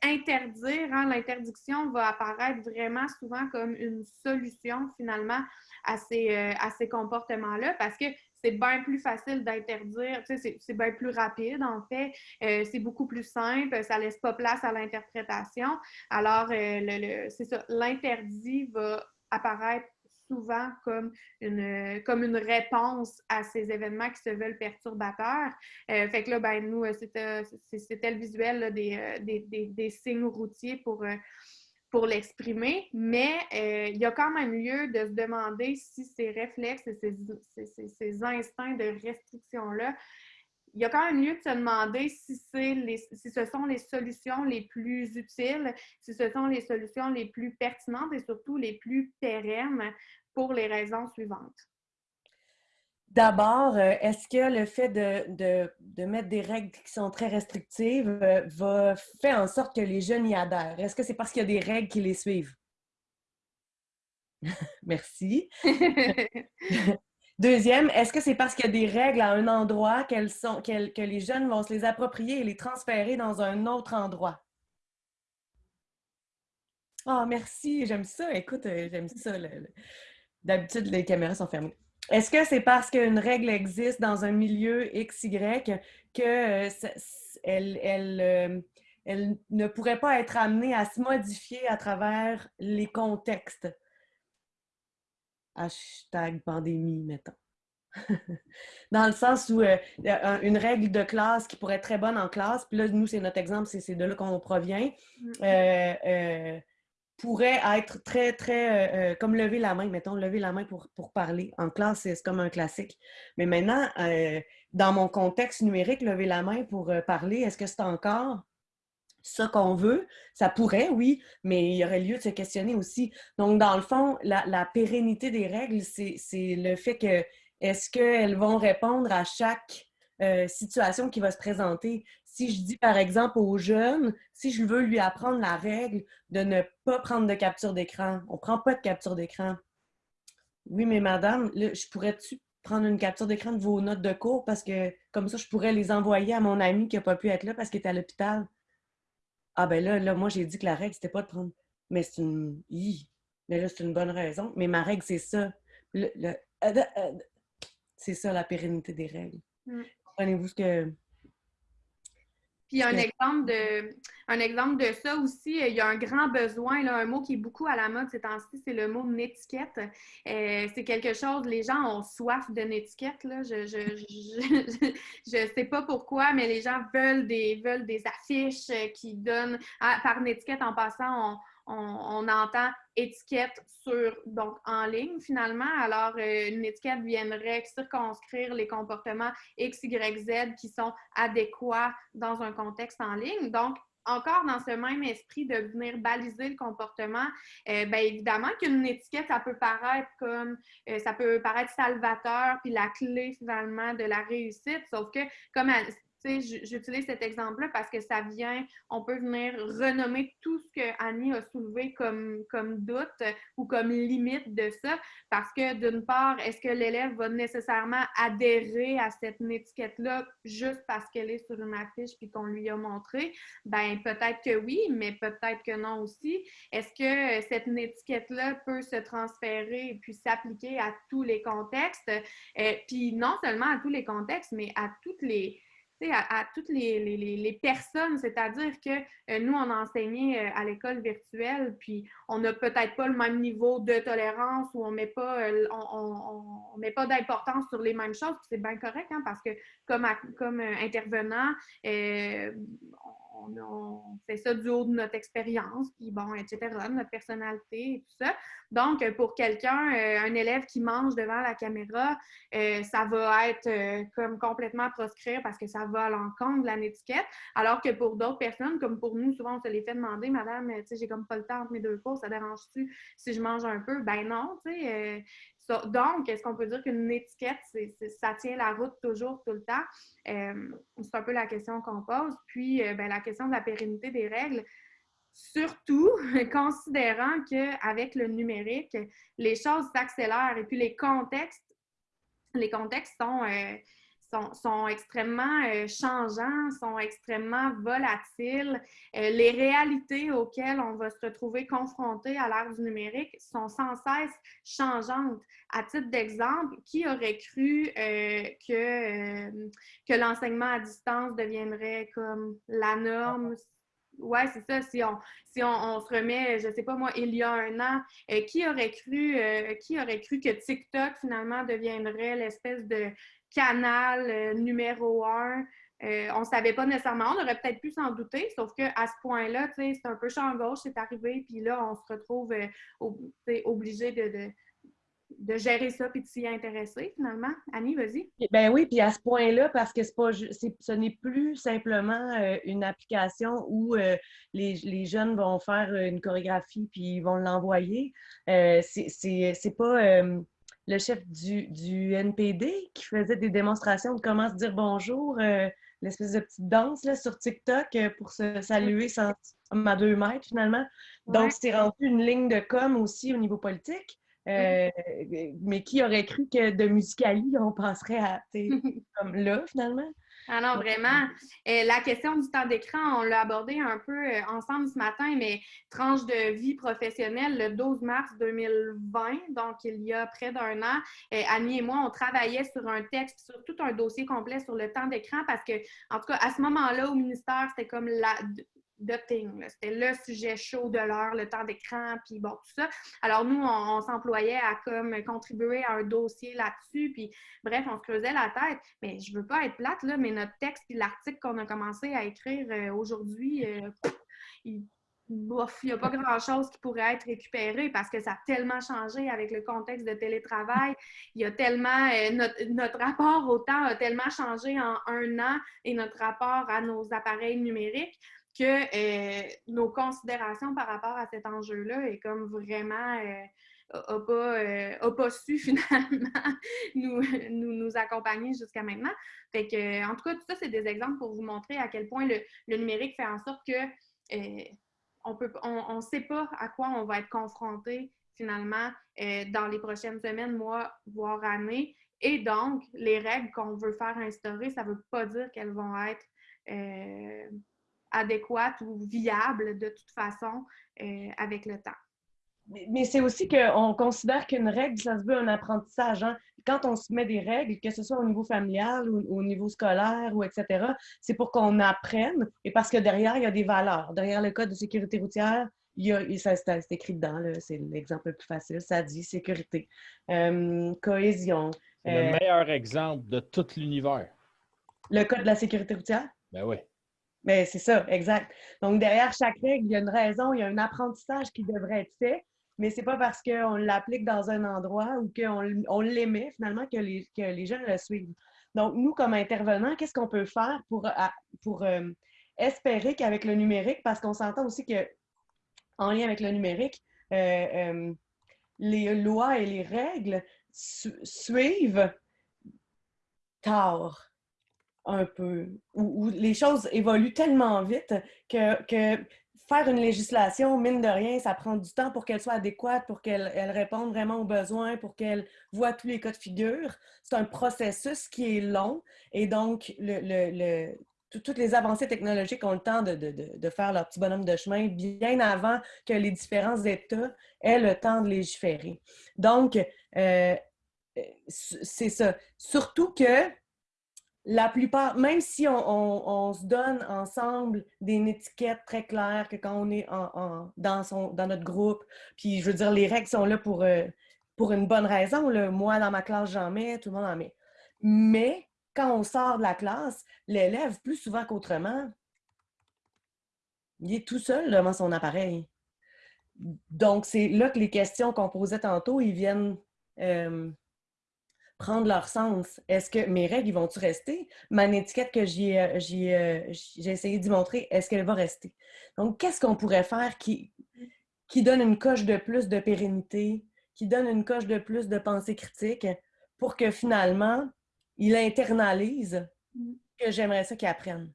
interdire. Hein. L'interdiction va apparaître vraiment souvent comme une solution, finalement, à ces, ces comportements-là, parce que c'est bien plus facile d'interdire, c'est bien plus rapide en fait, euh, c'est beaucoup plus simple, ça laisse pas place à l'interprétation. Alors, euh, c'est ça, l'interdit va apparaître souvent comme une, comme une réponse à ces événements qui se veulent perturbateurs. Euh, fait que là, ben, nous, c'était le visuel des, des, des, signes routiers pour pour l'exprimer, mais euh, il y a quand même lieu de se demander si ces réflexes et ces, instincts de restriction-là, il y a quand même lieu de se demander si, les, si ce sont les solutions les plus utiles, si ce sont les solutions les plus pertinentes et surtout les plus pérennes pour les raisons suivantes. D'abord, euh, est-ce que le fait de, mettre des règles qui sont très restrictives euh, va faire en sorte que les jeunes y adhèrent? Est-ce que c'est parce qu'il y a des règles qui les suivent? Merci. Deuxième, est-ce que c'est parce qu'il y a des règles à un endroit sont, que les jeunes vont se les approprier et les transférer dans un autre endroit? Ah, merci, j'aime ça. Écoute, euh, j'aime ça. D'habitude, les caméras sont fermées. Est-ce que c'est parce qu'une règle existe dans un milieu XY que euh, elle, elle, euh, elle ne pourrait pas être amenée à se modifier à travers les contextes? Hashtag pandémie, mettons. Dans le sens où euh, un- une règle de classe qui pourrait être très bonne en classe, puis là, nous, c'est notre exemple, c'est c'est de là qu'on provient, euh, euh, pourrait être très, très, euh, euh, comme lever la main, mettons, lever la main pour, pour parler. En classe, c'est comme un classique. Mais maintenant, euh, dans mon contexte numérique, lever la main pour parler, est-ce que c'est encore ça qu'on veut? Ça pourrait, oui, mais il y aurait lieu de se questionner aussi. Donc, dans le fond, la, la pérennité des règles, c'est le fait que est-ce qu'elles vont répondre à chaque euh, situation qui va se présenter? Si je dis, par exemple, aux jeunes, si je veux lui apprendre la règle de ne pas prendre de capture d'écran, on ne prend pas de capture d'écran. Oui, mais madame, je pourrais-tu prendre une capture d'écran de vos notes de cours parce que comme ça, je pourrais les envoyer à mon ami qui n'a pas pu être là parce qu'il est à l'hôpital? Ah ben là, là, moi, j'ai dit que la règle, c'était pas de prendre. Mais c'est une. Mais là, c'est une bonne raison. Mais ma règle, c'est ça. Euh, euh, C'est ça, la pérennité des règles. Mm. Comprenez-vous ce que. Puis un exemple de un exemple de ça aussi, il y a un grand besoin, là, un mot qui est beaucoup à la mode ces temps-ci, c'est le mot netiquette. Euh, c'est quelque chose, les gens ont soif de netiquette. Là. Je, je, je, je sais pas pourquoi, mais les gens veulent des, veulent des affiches euh, qui donnent. Ah, par netiquette, en passant, on, on, entend étiquette sur, donc en ligne finalement. Alors, euh, une étiquette viendrait circonscrire les comportements X, Y, Z qui sont adéquats dans un contexte en ligne. Donc, encore dans ce même esprit de venir baliser le comportement, euh, bien évidemment qu'une étiquette, ça peut paraître comme, euh, ça peut paraître salvateur, puis la clé finalement de la réussite, sauf que comme j'utilise cet exemple-là parce que ça vient, on peut venir renommer tout ce que Annie a soulevé comme, comme doute euh, ou comme limite de ça, parce que d'une part, est-ce que l'élève va nécessairement adhérer à cette étiquette-là juste parce qu'elle est sur une affiche puis qu'on lui a montré? Ben peut-être que oui, mais peut-être que non aussi. Est-ce que euh, cette étiquette-là peut se transférer et puis s'appliquer à tous les contextes? Euh, puis non seulement à tous les contextes, mais à toutes les à, toutes les, personnes, c'est-à-dire que euh, nous, on a enseigné euh, à l'école virtuelle, puis on n'a peut-être pas le même niveau de tolérance ou on met pas, euh, on, on- on met pas d'importance sur les mêmes choses, c'est bien correct, hein, parce que comme, comme euh, intervenant, euh, on, fait ça du haut de notre expérience, puis bon, etc., notre personnalité et tout ça. Donc, euh, pour quelqu'un, euh, un élève qui mange devant la caméra, euh, ça va être comme complètement proscrire parce que ça va à l'encontre de la étiquette. Alors que pour d'autres personnes, comme pour nous, souvent on se les fait demander, Madame, tu sais, j'ai comme pas le temps entre mes deux cours, ça dérange-tu si je mange un peu? Ben non, tu sais. Donc, est-ce qu'on peut dire qu'une étiquette, ça tient la route toujours, tout le temps? Euh, c'est un peu la question qu'on pose. Puis, euh, ben, la question de la pérennité des règles. Surtout considérant qu'avec le numérique, les choses s'accélèrent et puis les contextes, les contextes sont, euh, sont, sont extrêmement euh, changeants, sont extrêmement volatiles. Euh, les réalités auxquelles on va se retrouver confronté à l'ère du numérique sont sans cesse changeantes. À titre d'exemple, qui aurait cru euh, que, que l'enseignement à distance deviendrait comme la norme? Ouais, c'est ça. Si on, si on, on se remet, je sais pas moi, il y a un an, euh, qui aurait cru, euh, qui aurait cru que TikTok finalement deviendrait l'espèce de canal euh, numéro un? Euh, on ne savait pas nécessairement, on aurait peut-être pu s'en douter, sauf qu'à ce point-là, c'est un peu champ gauche, c'est arrivé, puis là, on se retrouve euh, obligé de, gérer ça puis de s'y intéresser finalement. Annie, vas-y. Ben oui, puis à ce point-là, parce que pas, ce n'est plus simplement une application où les, les jeunes vont faire une chorégraphie puis ils vont l'envoyer. C'est- pas le chef du, du NPD qui faisait des démonstrations de comment se dire bonjour, euh, l'espèce de petite danse là, sur TikTok euh, pour se saluer sans, à deux mètres finalement. Donc, Ouais. c'est rendu une ligne de com aussi au niveau politique. Euh, mais qui aurait cru que de Musicali, on passerait à, comme là, finalement? Ah non, vraiment. Euh, la question du temps d'écran, on l'a abordé un peu euh, ensemble ce matin, mais tranche de vie professionnelle, le 12 mars 2020, donc il y a près d'un an, euh, Annie et moi, on travaillait sur un texte, sur tout un dossier complet sur le temps d'écran parce que, en tout cas, à ce moment-là, au ministère, c'était comme la, C'était le sujet chaud de l'heure, le temps d'écran, puis bon, tout ça. Alors, nous, on, s'employait à comme contribuer à un dossier là-dessus, puis bref, on se creusait la tête. Mais je veux pas être plate, là, mais notre texte puis l'article qu'on a commencé à écrire euh, aujourd'hui, euh, il n'y a pas grand-chose qui pourrait être récupéré parce que ça a tellement changé avec le contexte de télétravail. Il a tellement, euh, notre, notre, rapport au temps a tellement changé en un an et notre rapport à nos appareils numériques que euh, nos considérations par rapport à cet enjeu-là est comme vraiment n'a euh, pas, euh, pas, su finalement nous, nous, nous accompagner jusqu'à maintenant. Fait que, en tout cas, tout ça, c'est des exemples pour vous montrer à quel point le, le numérique fait en sorte que on peut on ne sait pas à quoi on va être confronté finalement dans les prochaines semaines, mois, voire années. Et donc, les règles qu'on veut faire instaurer, ça ne veut pas dire qu'elles vont être adéquate ou viable de toute façon euh, avec le temps. Mais, c'est aussi qu'on considère qu'une règle, ça se veut un apprentissage. Hein. Quand on se met des règles, que ce soit au niveau familial ou au niveau scolaire ou etc., c'est pour qu'on apprenne et parce que derrière, il y a des valeurs. Derrière le code de sécurité routière, il y a, ça, c'est écrit dedans, c'est l'exemple le plus facile. Ça dit sécurité, euh, cohésion. C'est le euh, meilleur exemple de tout l'univers. Le code de la sécurité routière? Ben oui. Mais c'est ça, exact. Donc, derrière chaque règle, il y a une raison, il y a un apprentissage qui devrait être fait, mais c'est pas parce qu'on l'applique dans un endroit ou qu'on on l'émet finalement que les, que les le suivent. Donc, nous, comme intervenants, qu'est-ce qu'on peut faire pour, pour euh, espérer qu'avec le numérique, parce qu'on s'entend aussi que en lien avec le numérique, euh, euh, les lois et les règles suivent tard un peu, où, les choses évoluent tellement vite que, que, faire une législation, mine de rien, ça prend du temps pour qu'elle soit adéquate, pour qu'elle elle réponde vraiment aux besoins, pour qu'elle voit tous les cas de figure. C'est un processus qui est long et donc le, le, toutes les avancées technologiques ont le temps de, de, de, faire leur petit bonhomme de chemin bien avant que les différents États aient le temps de légiférer. Donc, euh, c'est ça. Surtout que la plupart, même si on, se donne ensemble des étiquettes très claires que quand on est dans, notre groupe, puis je veux dire, les règles sont là pour, euh, une bonne raison. Moi, dans ma classe, j'en mets, tout le monde en met. Mais quand on sort de la classe, l'élève, plus souvent qu'autrement, il est tout seul devant son appareil. Donc, c'est là que les questions qu'on posait tantôt, ils viennent euh, prendre leur sens. Est-ce que mes règles vont-tu rester? Ma étiquette que j'ai euh, euh, essayé d'y montrer, est-ce qu'elle va rester? Donc, qu'est-ce qu'on pourrait faire qui, qui donne une coche de plus de pérennité, qui donne une coche de plus de pensée critique pour que finalement, il internalise que j'aimerais ça qu'il apprenne?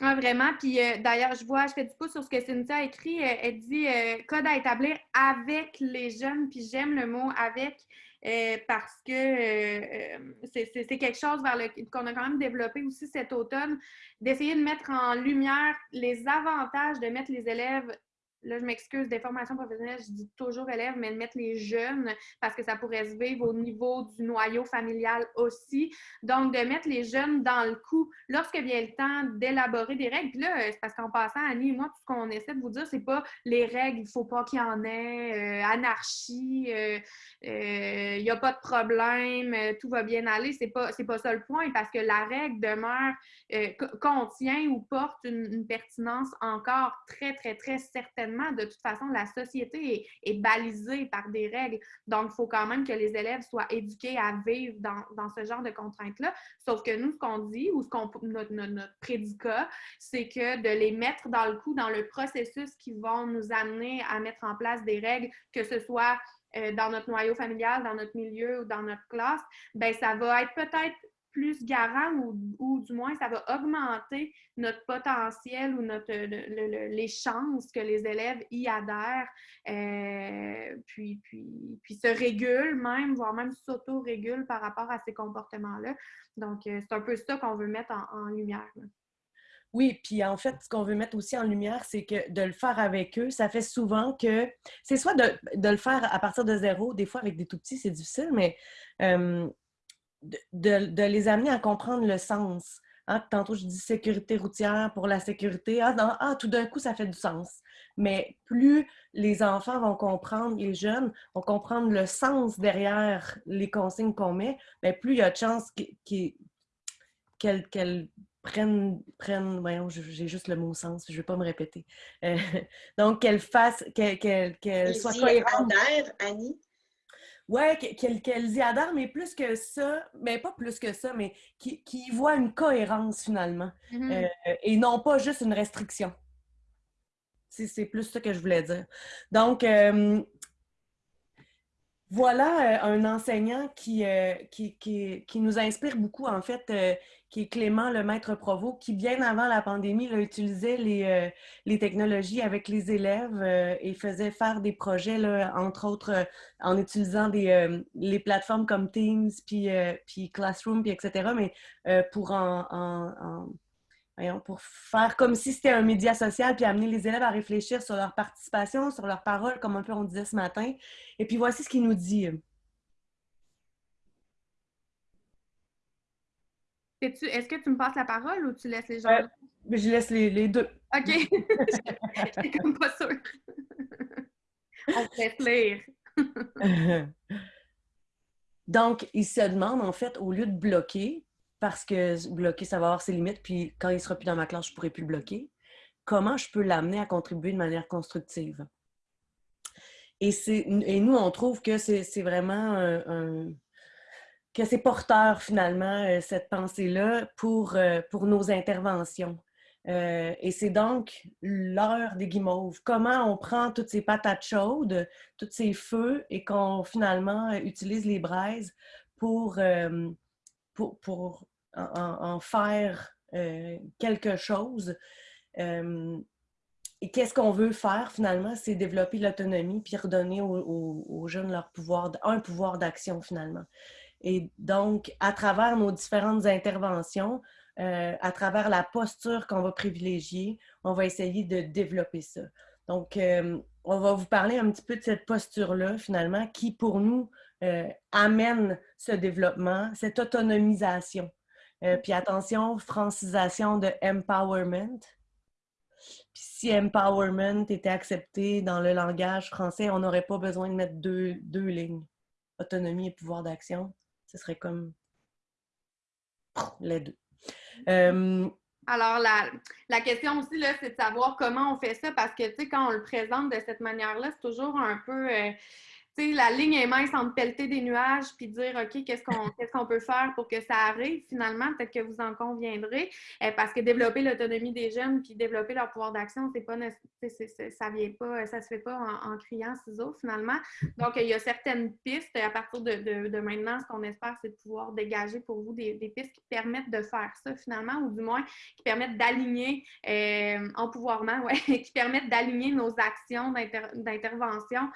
Ah, vraiment. Puis euh, d'ailleurs, je vois, je fais du pouce sur ce que Cynthia a écrit. elle dit code à établir avec les jeunes, puis j'aime le mot avec. Euh, parce que euh, c'est quelque chose vers qu'on a quand même développé aussi cet automne, d'essayer de mettre en lumière les avantages de mettre les élèves là, je m'excuse, des formations professionnelles, je dis toujours élèves, mais de mettre les jeunes parce que ça pourrait se vivre au niveau du noyau familial aussi. Donc, de mettre les jeunes dans le coup lorsque vient le temps d'élaborer des règles. Puis là, c'est parce qu'en passant, Annie et moi, tout ce qu'on essaie de vous dire, c'est pas les règles, il faut pas qu'il y en ait, euh, anarchie, euh, euh, il n'y a pas de problème, tout va bien aller. C'est pas, pas ça le point parce que la règle demeure, contient ou porte une pertinence encore très, très, très certaine de toute façon, la société est, balisée par des règles. Donc, il faut quand même que les élèves soient éduqués à vivre dans, ce genre de contraintes-là. Sauf que nous, ce qu'on dit ou ce qu'on, notre, notre, prédicat, c'est que de les mettre dans le coup, dans le processus qui vont nous amener à mettre en place des règles, que ce soit euh, dans notre noyau familial, dans notre milieu ou dans notre classe, ben ça va être peut-être plus garant ou, ou, du moins ça va augmenter notre potentiel ou notre, les chances que les élèves y adhèrent, euh, puis, puis, puis se régulent même, voire même s'auto-régulent par rapport à ces comportements-là. Donc, euh, c'est un peu ça qu'on veut mettre en, lumière. Oui, puis en fait, ce qu'on veut mettre aussi en lumière, c'est que de le faire avec eux, ça fait souvent que c'est soit de, de, le faire à partir de zéro, des fois avec des tout petits, c'est difficile, mais euh, de, de, les amener à comprendre le sens. Hein, tantôt, je dis sécurité routière pour la sécurité. Ah, ah tout d'un coup, ça fait du sens. Mais plus les enfants vont comprendre, les jeunes vont comprendre le sens derrière les consignes qu'on met, bien, plus il y a de chances qu'elles prennent, prennent, voyons, j'ai juste le mot sens, je ne vais pas me répéter. Euh, donc, qu'elles fassent, qu'elles soient cohérentes. Annie? Ouais, qu'elles y adhèrent, mais plus que ça, mais pas plus que ça, mais qui, voient une cohérence finalement, mm-hmm. euh, et non pas juste une restriction. C'est plus ça que je voulais dire. Donc, euh, voilà euh, un enseignant qui, qui, qui, nous inspire beaucoup, en fait, qui est Clément, le maître Provo, qui, bien avant la pandémie, là, utilisait les, euh, les, technologies avec les élèves euh, et faisait faire des projets, là, entre autres, euh, en utilisant des, les plateformes comme Teams, puis, puis Classroom, puis etc., mais pour en, en, pour faire comme si c'était un média social, puis amener les élèves à réfléchir sur leur participation, sur leurs paroles, comme un peu on disait ce matin. Et puis voici ce qu'il nous dit. Est-ce que tu me passes la parole ou tu laisses les gens? Euh, je laisse les, deux. OK. Je comme pas sûre. On te lire. Donc, il se demande, en fait, au lieu de bloquer, parce que bloquer, ça va avoir ses limites, puis quand il sera plus dans ma classe, je ne pourrai plus le bloquer, comment je peux l'amener à contribuer de manière constructive? Et, et nous, on trouve que c'est vraiment un que c'est porteur finalement, euh, cette pensée-là, pour, euh, pour nos interventions. Euh, et c'est donc l'heure des guimauves. Comment on prend toutes ces patates chaudes, tous ces feux, et qu'on finalement utilise les braises pour, pour en, faire quelque chose. et qu'est-ce qu'on veut faire finalement? C'est développer l'autonomie puis redonner aux, jeunes leur pouvoir, un pouvoir d'action finalement. Et donc, à travers nos différentes interventions, euh, à travers la posture qu'on va privilégier, on va essayer de développer ça. Donc, euh, on va vous parler un petit peu de cette posture-là, finalement, qui, pour nous, euh, amène ce développement, cette autonomisation. Puis attention, francisation de empowerment. Puis si empowerment était accepté dans le langage français, on n'aurait pas besoin de mettre deux, deux lignes. Autonomie et pouvoir d'action ce serait comme les deux. Euh, Alors, la, la, question aussi, c'est de savoir comment on fait ça parce que, tu sais, quand on le présente de cette manière-là, c'est toujours un peu. Euh, la ligne est mince entre pelleter des nuages puis dire OK, qu'est-ce qu'on peut faire pour que ça arrive? Finalement, peut-être que vous en conviendrez. Euh, parce que développer l'autonomie des jeunes puis développer leur pouvoir d'action, c'est pas ça vient pas, ça se fait pas en, criant ciseaux finalement. Donc, il y a certaines pistes à partir de, de, maintenant, ce qu'on espère, c'est de pouvoir dégager pour vous des, des, pistes qui permettent de faire ça finalement, ou du moins qui permettent d'aligner euh, en pouvoirment, ouais, qui permettent d'aligner nos actions d'intervention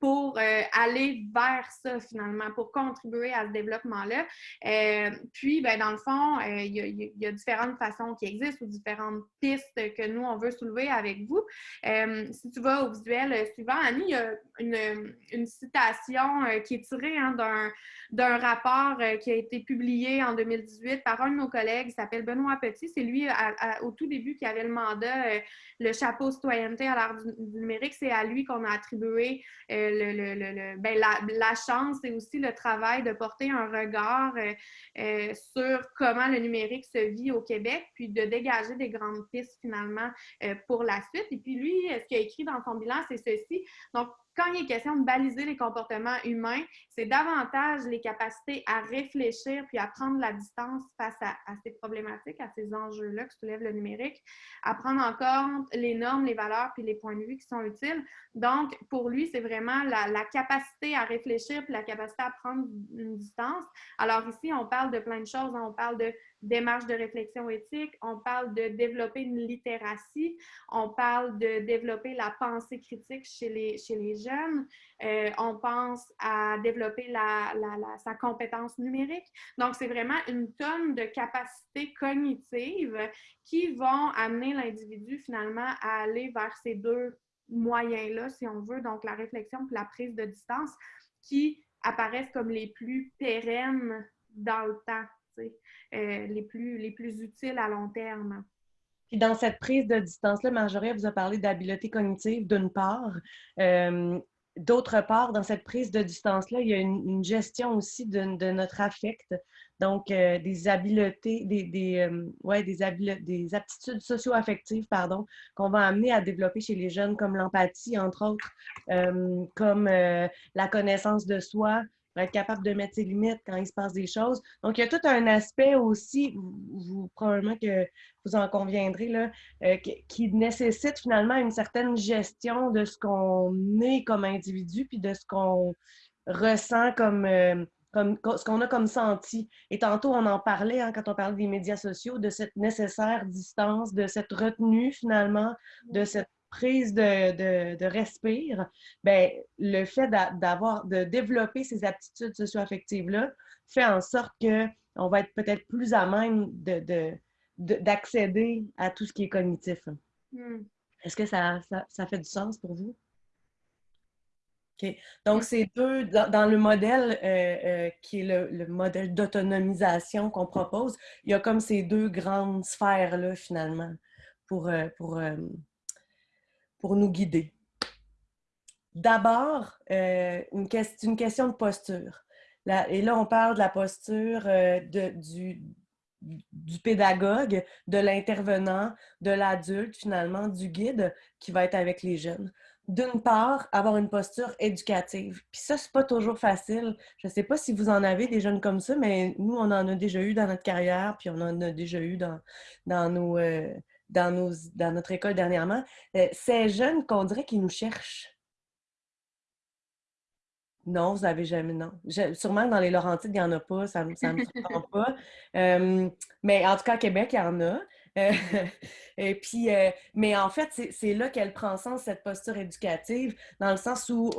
pour euh, aller vers ça finalement, pour contribuer à ce développement-là. Euh, puis, ben, dans le fond, euh, il y, a différentes façons qui existent ou différentes pistes que nous, on veut soulever avec vous. si tu vas au visuel suivant, Annie, il y a une, une citation qui est tirée hein, d'un rapport qui a été publié en 2018 par un de nos collègues, il s'appelle Benoît Petit. C'est lui, au tout début, qui avait le mandat, le chapeau citoyenneté à l'art du, numérique. C'est à lui qu'on a attribué ben, la, chance et aussi le travail de porter un regard euh, euh, sur comment le numérique se vit au Québec, puis de dégager des grandes pistes finalement euh, pour la suite. Et puis lui, ce qu'il a écrit dans son bilan, c'est ceci. Donc, quand il est question de baliser les comportements humains, c'est davantage les capacités à réfléchir puis à prendre la distance face à, ces problématiques, à ces enjeux-là que soulève le numérique, à prendre en compte les normes, les valeurs puis les points de vue qui sont utiles. Donc, pour lui, c'est vraiment la, capacité à réfléchir puis la capacité à prendre une distance. Alors ici, on parle de plein de choses. Hein. On parle de démarche de réflexion éthique, on parle de développer une littératie, on parle de développer la pensée critique chez les, jeunes, euh, on pense à développer sa compétence numérique. Donc, c'est vraiment une tonne de capacités cognitives qui vont amener l'individu finalement à aller vers ces deux moyens-là, si on veut, donc la réflexion et la prise de distance, qui apparaissent comme les plus pérennes dans le temps. Euh, les, plus, les plus utiles à long terme. Puis dans cette prise de distance-là, Marjorie vous a parlé d'habileté cognitive d'une part. Euh, d'autre part, dans cette prise de distance-là, il y a une, gestion aussi de, notre affect. Donc, euh, des habiletés, des, des, ouais, des, des aptitudes socio-affectives, pardon, qu'on va amener à développer chez les jeunes, comme l'empathie, entre autres, comme la connaissance de soi, être capable de mettre ses limites quand il se passe des choses. Donc, il y a tout un aspect aussi, vous, probablement que vous en conviendrez, là, euh, qui, nécessite finalement une certaine gestion de ce qu'on est comme individu, puis de ce qu'on ressent comme, euh, comme ce qu'on a comme senti. Et tantôt, on en parlait hein, quand on parlait des médias sociaux, de cette nécessaire distance, de cette retenue finalement, de cette prise de, de, respire, ben, le fait d'avoir, de développer ces aptitudes socio-affectives-là fait en sorte qu'on va être peut-être plus à même d'accéder à tout ce qui est cognitif. Hmm. Est-ce que ça, ça, fait du sens pour vous? OK. Donc, c'est deux, dans, le modèle euh, euh, qui est le, modèle d'autonomisation qu'on propose, il y a comme ces deux grandes sphères-là, finalement, pour, euh, pour pour nous guider. D'abord, euh, une, une, question de posture. et là, on parle de la posture euh, de, du, pédagogue, de l'intervenant, de l'adulte, finalement, du guide qui va être avec les jeunes. D'une part, avoir une posture éducative. Puis ça, c'est pas toujours facile. Je sais pas si vous en avez des jeunes comme ça, mais nous, on en a déjà eu dans notre carrière, puis on en a déjà eu dans, dans nos, euh, dans, nos, dans notre école dernièrement, euh, ces jeunes qu'on dirait qu'ils nous cherchent. Non, vous n'avez jamais, non. sûrement que dans les Laurentides, il n'y en a pas, ça ne me surprend pas. Euh, mais en tout cas, à Québec, il y en a. Euh, et puis, mais en fait, c'est là qu'elle prend sens, cette posture éducative, dans le sens où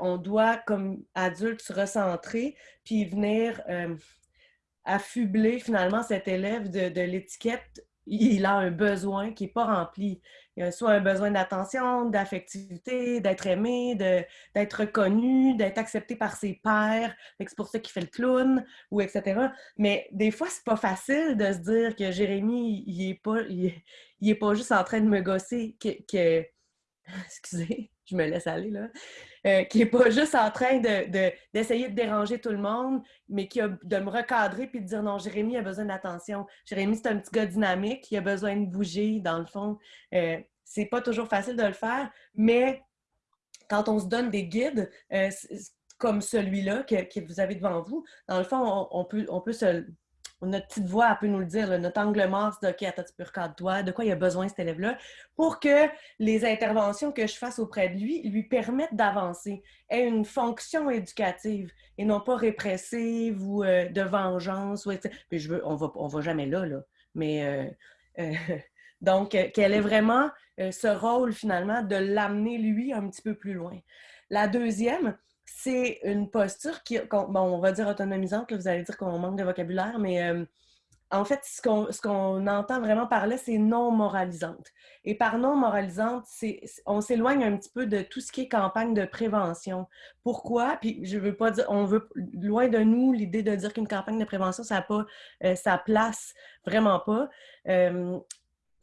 on doit, comme adulte, se recentrer, puis venir affubler finalement cet élève de, de l'étiquette il a un besoin qui n'est pas rempli. Il a soit un besoin d'attention, d'affectivité, d'être aimé, d'être reconnu, d'être accepté par ses pairs. C'est pour ça qu'il fait le clown, ou etc. Mais des fois, c'est pas facile de se dire que Jérémy, il n'est pas, il, est pas juste en train de me gosser, que, que... excusez, je me laisse aller là, euh, qui n'est pas juste en train d'essayer de, déranger tout le monde, mais qui a de me recadrer puis de dire non, Jérémy a besoin d'attention. Jérémy, c'est un petit gars dynamique, il a besoin de bouger, dans le fond. Euh, c'est pas toujours facile de le faire, mais quand on se donne des guides euh, comme celui-là que, vous avez devant vous, dans le fond, on, peut, on peut se notre petite voix peut nous le dire, notre angle mort, de OK, attends, tu peux toi de quoi il a besoin cet élève-là, pour que les interventions que je fasse auprès de lui lui permettent d'avancer, aient une fonction éducative et non pas répressive ou euh, de vengeance. Ou, Puis je veux, on va, on va jamais là, là. Mais euh, euh, donc, qu'elle ait vraiment ce rôle finalement de l'amener lui un petit peu plus loin. La deuxième, c'est une posture qui, bon, on va dire autonomisante, vous allez dire qu'on manque de vocabulaire, mais euh, en fait, ce qu'on entend vraiment par là, c'est non moralisante. Et par non moralisante, on s'éloigne un petit peu de tout ce qui est campagne de prévention. Pourquoi? Puis je veux pas dire, on veut, loin de nous, l'idée de dire qu'une campagne de prévention, ça n'a pas euh, sa place, vraiment pas. Euh,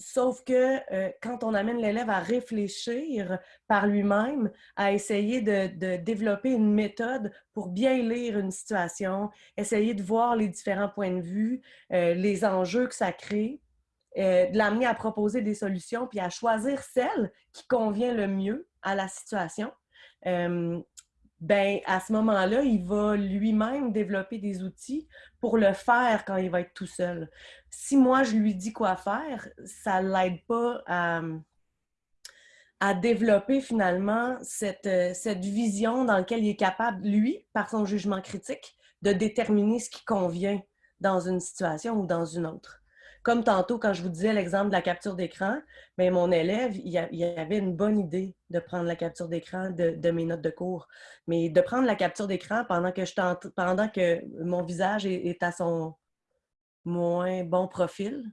Sauf que euh, quand on amène l'élève à réfléchir par lui-même, à essayer de, développer une méthode pour bien lire une situation, essayer de voir les différents points de vue, euh, les enjeux que ça crée, euh, de l'amener à proposer des solutions, puis à choisir celle qui convient le mieux à la situation, ben à ce moment-là, il va lui-même développer des outils pour le faire quand il va être tout seul. Si moi, je lui dis quoi faire, ça ne l'aide pas à, à développer finalement cette, euh, cette vision dans laquelle il est capable, lui, par son jugement critique, de déterminer ce qui convient dans une situation ou dans une autre. Comme tantôt, quand je vous disais l'exemple de la capture d'écran, bien, mon élève, il, avait une bonne idée de prendre la capture d'écran de, mes notes de cours. Mais de prendre la capture d'écran pendant que pendant que mon visage est, à son moins bon profil,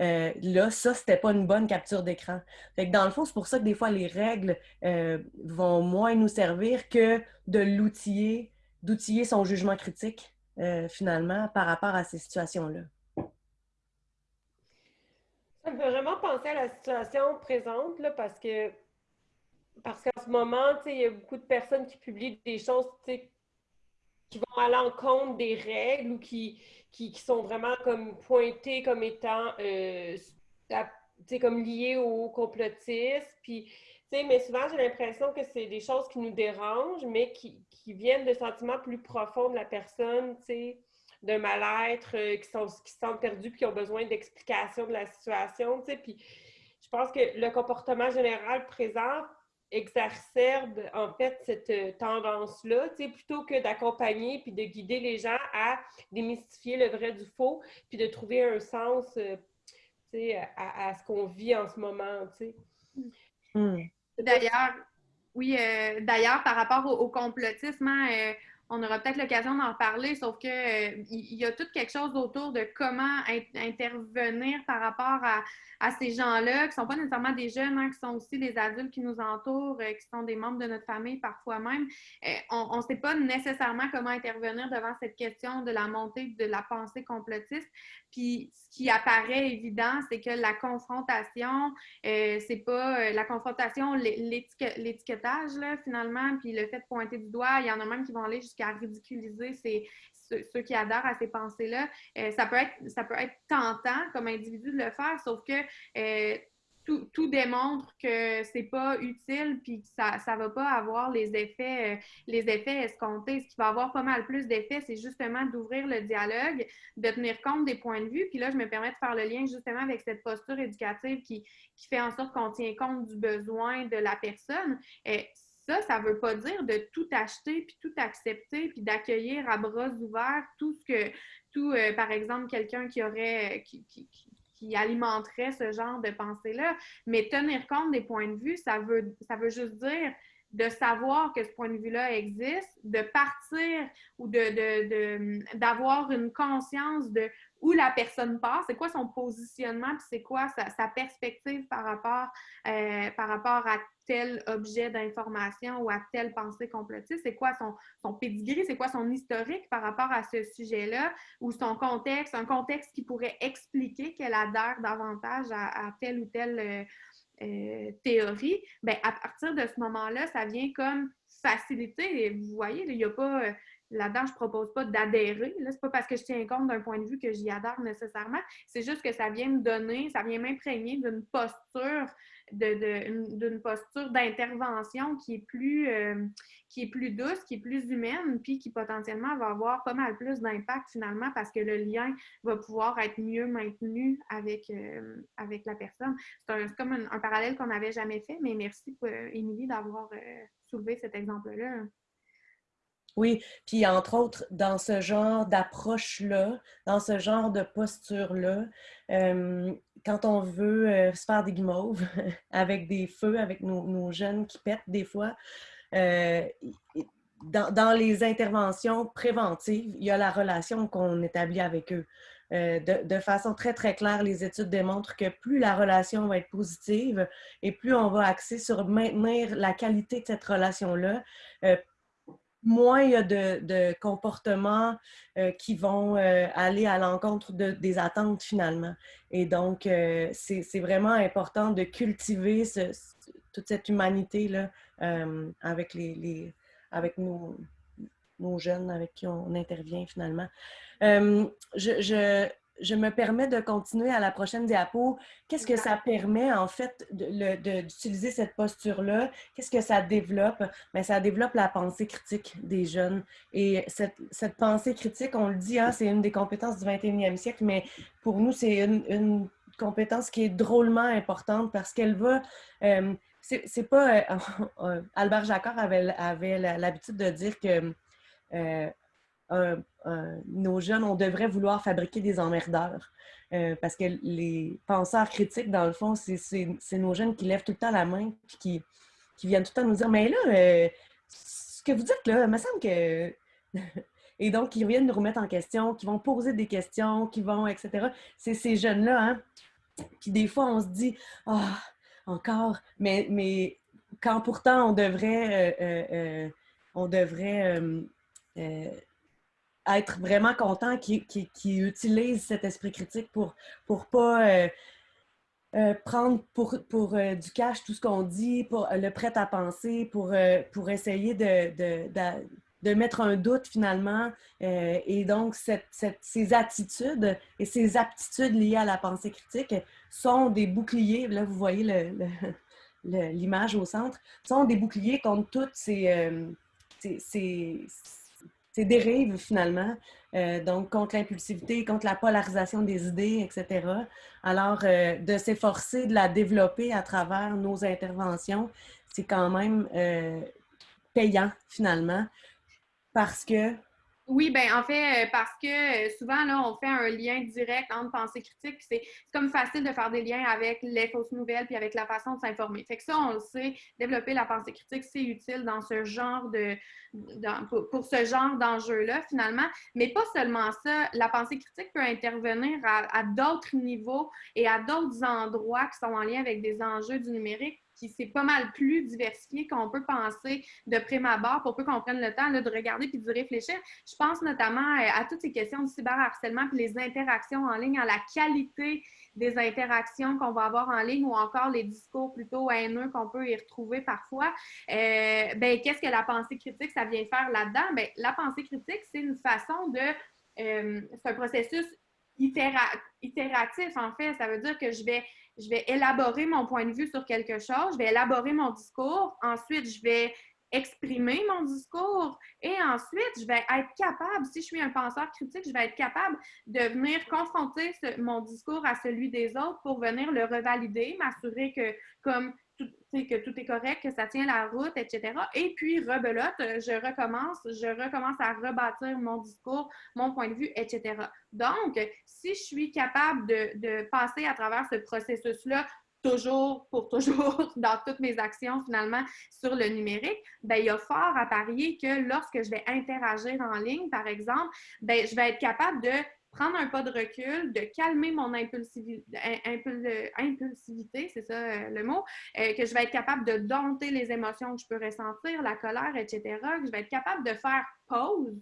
euh, là, ça, c'était pas une bonne capture d'écran. Dans le fond, c'est pour ça que des fois, les règles euh, vont moins nous servir que de l'outiller, d'outiller son jugement critique, euh, finalement, par rapport à ces situations-là. Ça me fait vraiment penser à la situation présente, là, parce que parce qu'en ce moment, il y a beaucoup de personnes qui publient des choses qui vont à l'encontre des règles ou qui, qui, sont vraiment comme pointées comme étant euh, comme liées au complotisme. Puis, mais souvent, j'ai l'impression que c'est des choses qui nous dérangent, mais qui, qui viennent de sentiments plus profonds de la personne, de mal-être, euh, qui, sont, qui se sentent perdus puis qui ont besoin d'explications de la situation. Puis je pense que le comportement général présent exacerbe en fait cette euh, tendance-là, plutôt que d'accompagner puis de guider les gens à démystifier le vrai du faux, puis de trouver un sens euh, à, à, ce qu'on vit en ce moment. Hmm. D'ailleurs, oui, d'ailleurs, par rapport au, complotisme, hein, on aura peut-être l'occasion d'en parler, sauf que euh, il y a tout quelque chose autour de comment intervenir par rapport à, ces gens-là, qui ne sont pas nécessairement des jeunes, hein, qui sont aussi des adultes qui nous entourent, euh, qui sont des membres de notre famille parfois même. Euh, on ne sait pas nécessairement comment intervenir devant cette question de la montée de la pensée complotiste. Puis ce qui apparaît évident, c'est que la confrontation, c'est pas la confrontation, l'étiquetage, finalement, puis le fait de pointer du doigt, il y en a même qui vont aller jusqu'à à ridiculiser ceux, qui adhèrent à ces pensées-là. Euh, ça, peut être, ça peut être tentant comme individu de le faire, sauf que euh, tout, démontre que c'est pas utile puis que ça ne va pas avoir les effets, euh, les effets escomptés. Ce qui va avoir pas mal plus d'effets, c'est justement d'ouvrir le dialogue, de tenir compte des points de vue. Puis là, je me permets de faire le lien justement avec cette posture éducative qui, qui fait en sorte qu'on tient compte du besoin de la personne ça, ça ne veut pas dire de tout acheter, puis tout accepter, puis d'accueillir à bras ouverts tout ce que, tout, euh, par exemple, quelqu'un qui aurait, qui, qui, qui, alimenterait ce genre de pensée-là. Mais tenir compte des points de vue, ça veut, ça veut juste dire de savoir que ce point de vue-là existe, de partir ou de, d'avoir une conscience de où la personne passe, c'est quoi son positionnement, puis c'est quoi sa, perspective par rapport, euh, par rapport à tel objet d'information ou à telle pensée complotiste, c'est quoi son, son pedigree, c'est quoi son historique par rapport à ce sujet-là, ou son contexte, un contexte qui pourrait expliquer qu'elle adhère davantage à, telle ou telle euh, euh, théorie, bien, à partir de ce moment-là, ça vient comme faciliter. Vous voyez, il n'y a pas là-dedans, je ne propose pas d'adhérer. Ce n'est pas parce que je tiens compte d'un point de vue que j'y adhère nécessairement. C'est juste que ça vient me donner, ça vient m'imprégner d'une posture, d'une posture d'intervention qui est plus euh, qui est plus douce, qui est plus humaine, puis qui potentiellement va avoir pas mal plus d'impact finalement parce que le lien va pouvoir être mieux maintenu avec, euh, avec la personne. C'est comme un, parallèle qu'on n'avait jamais fait, mais merci, euh, Émilie, d'avoir soulevé cet exemple-là. Oui, puis entre autres, dans ce genre d'approche-là, dans ce genre de posture-là, euh, quand on veut euh, se faire des guimauves avec des feux, avec nos, jeunes qui pètent des fois, euh, dans, les interventions préventives, il y a la relation qu'on établit avec eux. De, de, façon très, très claire, les études démontrent que plus la relation va être positive et plus on va axer sur maintenir la qualité de cette relation-là, moins il y a de, comportements euh, qui vont euh, aller à l'encontre des attentes finalement. Et donc, euh, c'est vraiment important de cultiver toute cette humanité-là avec, les, avec nos, jeunes avec qui on intervient finalement. je me permets de continuer à la prochaine diapo. Qu'est-ce que ça permet, en fait, d'utiliser cette posture-là? Qu'est-ce que ça développe? Bien, ça développe la pensée critique des jeunes. Et cette, cette pensée critique, on le dit, hein, c'est une des compétences du 21e siècle, mais pour nous, c'est une, une, compétence qui est drôlement importante parce qu'elle va... Euh, c'est pas... Euh, Albert Jacquard avait, avait l'habitude de dire que... Euh, nos jeunes, on devrait vouloir fabriquer des emmerdeurs. Euh, parce que les penseurs critiques, dans le fond, c'est nos jeunes qui lèvent tout le temps la main et qui, qui viennent tout le temps nous dire Mais là, euh, ce que vous dites là, il me semble que. et donc, ils viennent nous remettre en question, qui vont poser des questions, qui vont, etc. C'est ces jeunes-là, hein. Puis des fois, on se dit Ah, encore, mais, mais quand pourtant on devrait. Euh, on devrait être vraiment content qu'ils utilisent cet esprit critique pour ne pas euh, euh, prendre pour, pour euh, du cash tout ce qu'on dit, pour le prêt à penser, pour, pour essayer de, de, mettre un doute finalement. et donc, ces attitudes et ces aptitudes liées à la pensée critique sont des boucliers. Là, vous voyez l'image au centre, sont des boucliers contre toutes ces c'est dérive finalement, euh, donc contre l'impulsivité, contre la polarisation des idées, etc. Alors, euh, de s'efforcer de la développer à travers nos interventions, c'est quand même euh, payant finalement, parce que oui, ben en fait, euh, parce que euh, souvent, là, on fait un lien direct entre pensée critique. C'est comme facile de faire des liens avec les fausses nouvelles puis avec la façon de s'informer. Fait que ça, on le sait, développer la pensée critique, c'est utile dans ce genre de. pour, ce genre d'enjeu-là, finalement. Mais pas seulement ça. La pensée critique peut intervenir à, à d'autres niveaux et à d'autres endroits qui sont en lien avec des enjeux du numérique qui c'est pas mal plus diversifié qu'on peut penser de prime abord pour peu qu'on prenne le temps de regarder puis de réfléchir. Je pense notamment euh, à toutes ces questions du cyberharcèlement puis les interactions en ligne, à la qualité des interactions qu'on va avoir en ligne ou encore les discours plutôt haineux qu'on peut y retrouver parfois. Euh, ben, qu'est-ce que la pensée critique, ça vient faire là-dedans? Ben, la pensée critique, c'est une façon de... Euh, c'est un processus itératif, en fait. Ça veut dire que je vais je vais élaborer mon point de vue sur quelque chose, je vais élaborer mon discours, ensuite je vais exprimer mon discours et ensuite je vais être capable, si je suis un penseur critique, je vais être capable de venir confronter mon discours à celui des autres pour venir le revalider, m'assurer que comme que tout est correct, que ça tient la route, etc. Et puis, rebelote, je recommence, je recommence à rebâtir mon discours, mon point de vue, etc. Donc, si je suis capable de, passer à travers ce processus-là toujours, pour toujours, dans toutes mes actions finalement sur le numérique, ben, il y a fort à parier que lorsque je vais interagir en ligne, par exemple, ben, je vais être capable de prendre un pas de recul, de calmer mon impulsivité, impulsivité c'est ça euh, le mot, euh, que je vais être capable de dompter les émotions que je peux ressentir, la colère, etc., que je vais être capable de faire pause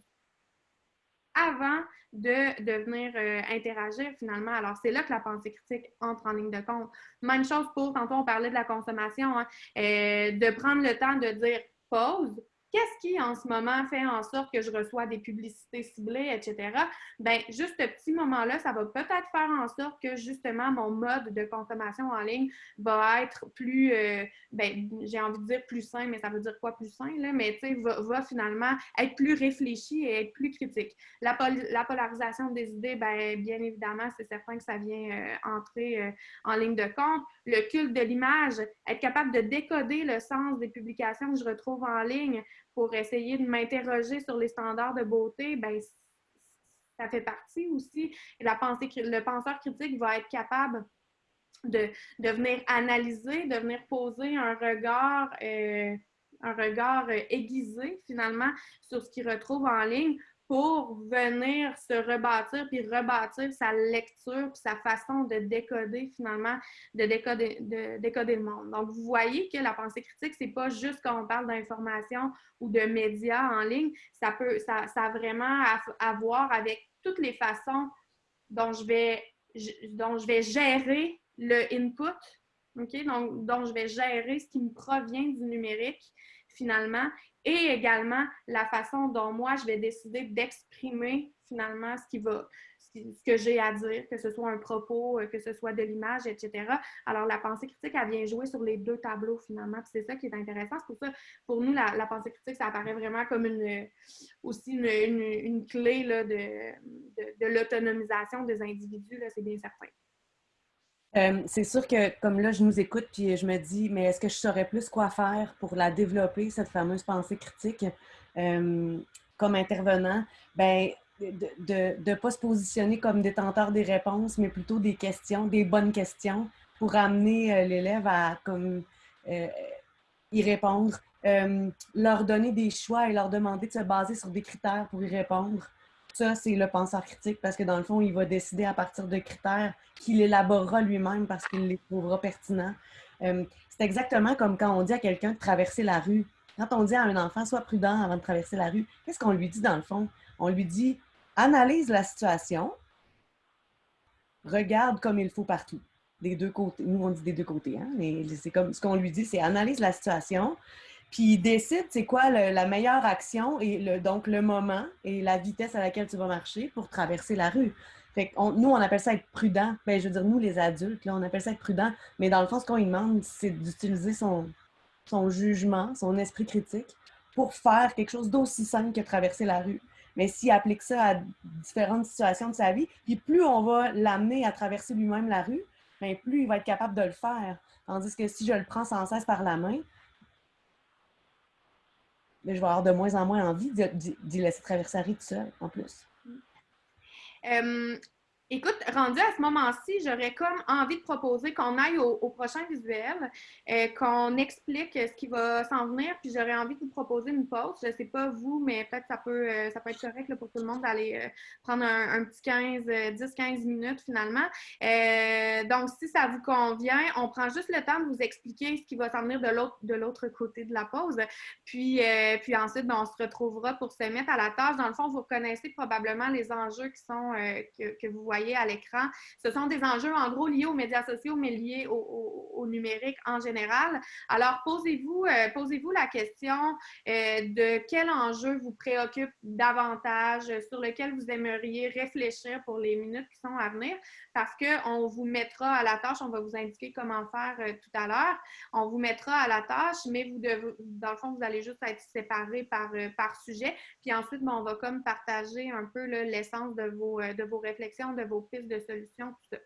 avant de, venir euh, interagir finalement. Alors, c'est là que la pensée critique entre en ligne de compte. Même chose pour, tantôt on parlait de la consommation, hein, de prendre le temps de dire pause, Qu'est-ce qui, en ce moment, fait en sorte que je reçois des publicités ciblées, etc.? Bien, juste ce petit moment-là, ça va peut-être faire en sorte que, justement, mon mode de consommation en ligne va être plus, euh, ben, j'ai envie de dire plus sain, mais ça veut dire quoi plus sain, là? Mais, tu sais, va, finalement être plus réfléchi et être plus critique. La, la polarisation des idées, bien, bien évidemment, c'est certain que ça vient euh, entrer euh, en ligne de compte. Le culte de l'image, être capable de décoder le sens des publications que je retrouve en ligne pour essayer de m'interroger sur les standards de beauté, ben, ça fait partie aussi. La pensée, le penseur critique va être capable de, de venir analyser, de venir poser un regard, euh, un regard euh, aiguisé finalement sur ce qu'il retrouve en ligne pour venir se rebâtir puis rebâtir sa lecture puis sa façon de décoder finalement, de décoder, de décoder le monde. Donc, vous voyez que la pensée critique, c'est pas juste quand on parle d'information ou de médias en ligne, ça peut, ça, ça a vraiment à, voir avec toutes les façons dont je vais, dont je vais gérer le input? Donc, dont je vais gérer ce qui me provient du numérique finalement et également la façon dont moi je vais décider d'exprimer finalement ce qui va, ce que j'ai à dire, que ce soit un propos, euh, que ce soit de l'image, etc. Alors, la pensée critique, elle vient jouer sur les deux tableaux, finalement. Puis c'est ça qui est intéressant. C'est pour ça, pour nous, la, pensée critique, ça apparaît vraiment comme une, aussi une, une, clé là, de, de, l'autonomisation des individus, c'est bien certain. Euh, c'est sûr que, comme là, je nous écoute, puis je me dis, mais est-ce que je saurais plus quoi faire pour la développer, cette fameuse pensée critique, euh, comme intervenant? Ben, de ne pas se positionner comme détenteur des réponses, mais plutôt des questions, des bonnes questions pour amener euh, l'élève à comme, y répondre, leur donner des choix et leur demander de se baser sur des critères pour y répondre. Ça, c'est le penseur critique parce que dans le fond, il va décider à partir de critères qu'il élaborera lui-même parce qu'il les trouvera pertinents. c'est exactement comme quand on dit à quelqu'un de traverser la rue. Quand on dit à un enfant, sois prudent avant de traverser la rue, qu'est-ce qu'on lui dit dans le fond? On lui dit, analyse la situation, regarde comme il faut partout. Des deux côtés. Nous, on dit des deux côtés. Hein? c'est comme ce qu'on lui dit, c'est analyse la situation, puis décide c'est quoi la meilleure action et donc le moment et la vitesse à laquelle tu vas marcher pour traverser la rue. Nous, on appelle ça être prudent. Bien, je veux dire, nous, les adultes, on appelle ça être prudent. Mais dans le fond, ce qu'on lui demande, c'est d'utiliser son, jugement, son esprit critique pour faire quelque chose d'aussi simple que traverser la rue. Mais s'il applique ça à différentes situations de sa vie, puis plus on va l'amener à traverser lui-même la rue, bien, plus il va être capable de le faire. Tandis que si je le prends sans cesse par la main, ben, je vais avoir de moins en moins envie d'y laisser traverser la rue tout seul, en plus. Euh, Écoute, rendu à ce moment-ci, j'aurais comme envie de proposer qu'on aille au, prochain visuel, euh, qu'on explique ce qui va s'en venir, puis j'aurais envie de vous proposer une pause. Je ne sais pas vous, mais peut-être ça peut, euh, ça peut être correct pour tout le monde d'aller euh, prendre un, petit 15, 10-15 minutes finalement. donc, si ça vous convient, on prend juste le temps de vous expliquer ce qui va s'en venir de l'autre côté de la pause. Puis, puis ensuite, ben, on se retrouvera pour se mettre à la tâche. Dans le fond, vous reconnaissez probablement les enjeux qui sont que, que vous voyez à l'écran. Ce sont des enjeux en gros liés aux médias sociaux, mais liés au, numérique en général. Alors, posez-vous euh, posez-vous la question euh, de quel enjeu vous préoccupe davantage, sur lequel vous aimeriez réfléchir pour les minutes qui sont à venir, parce qu'on vous mettra à la tâche, on va vous indiquer comment faire euh, tout à l'heure. On vous mettra à la tâche, mais dans le fond, vous allez juste être séparés par, par sujet. Puis ensuite, ben, on va comme partager un peu l'essence de vos, de vos réflexions, vos pistes de solutions, tout ça.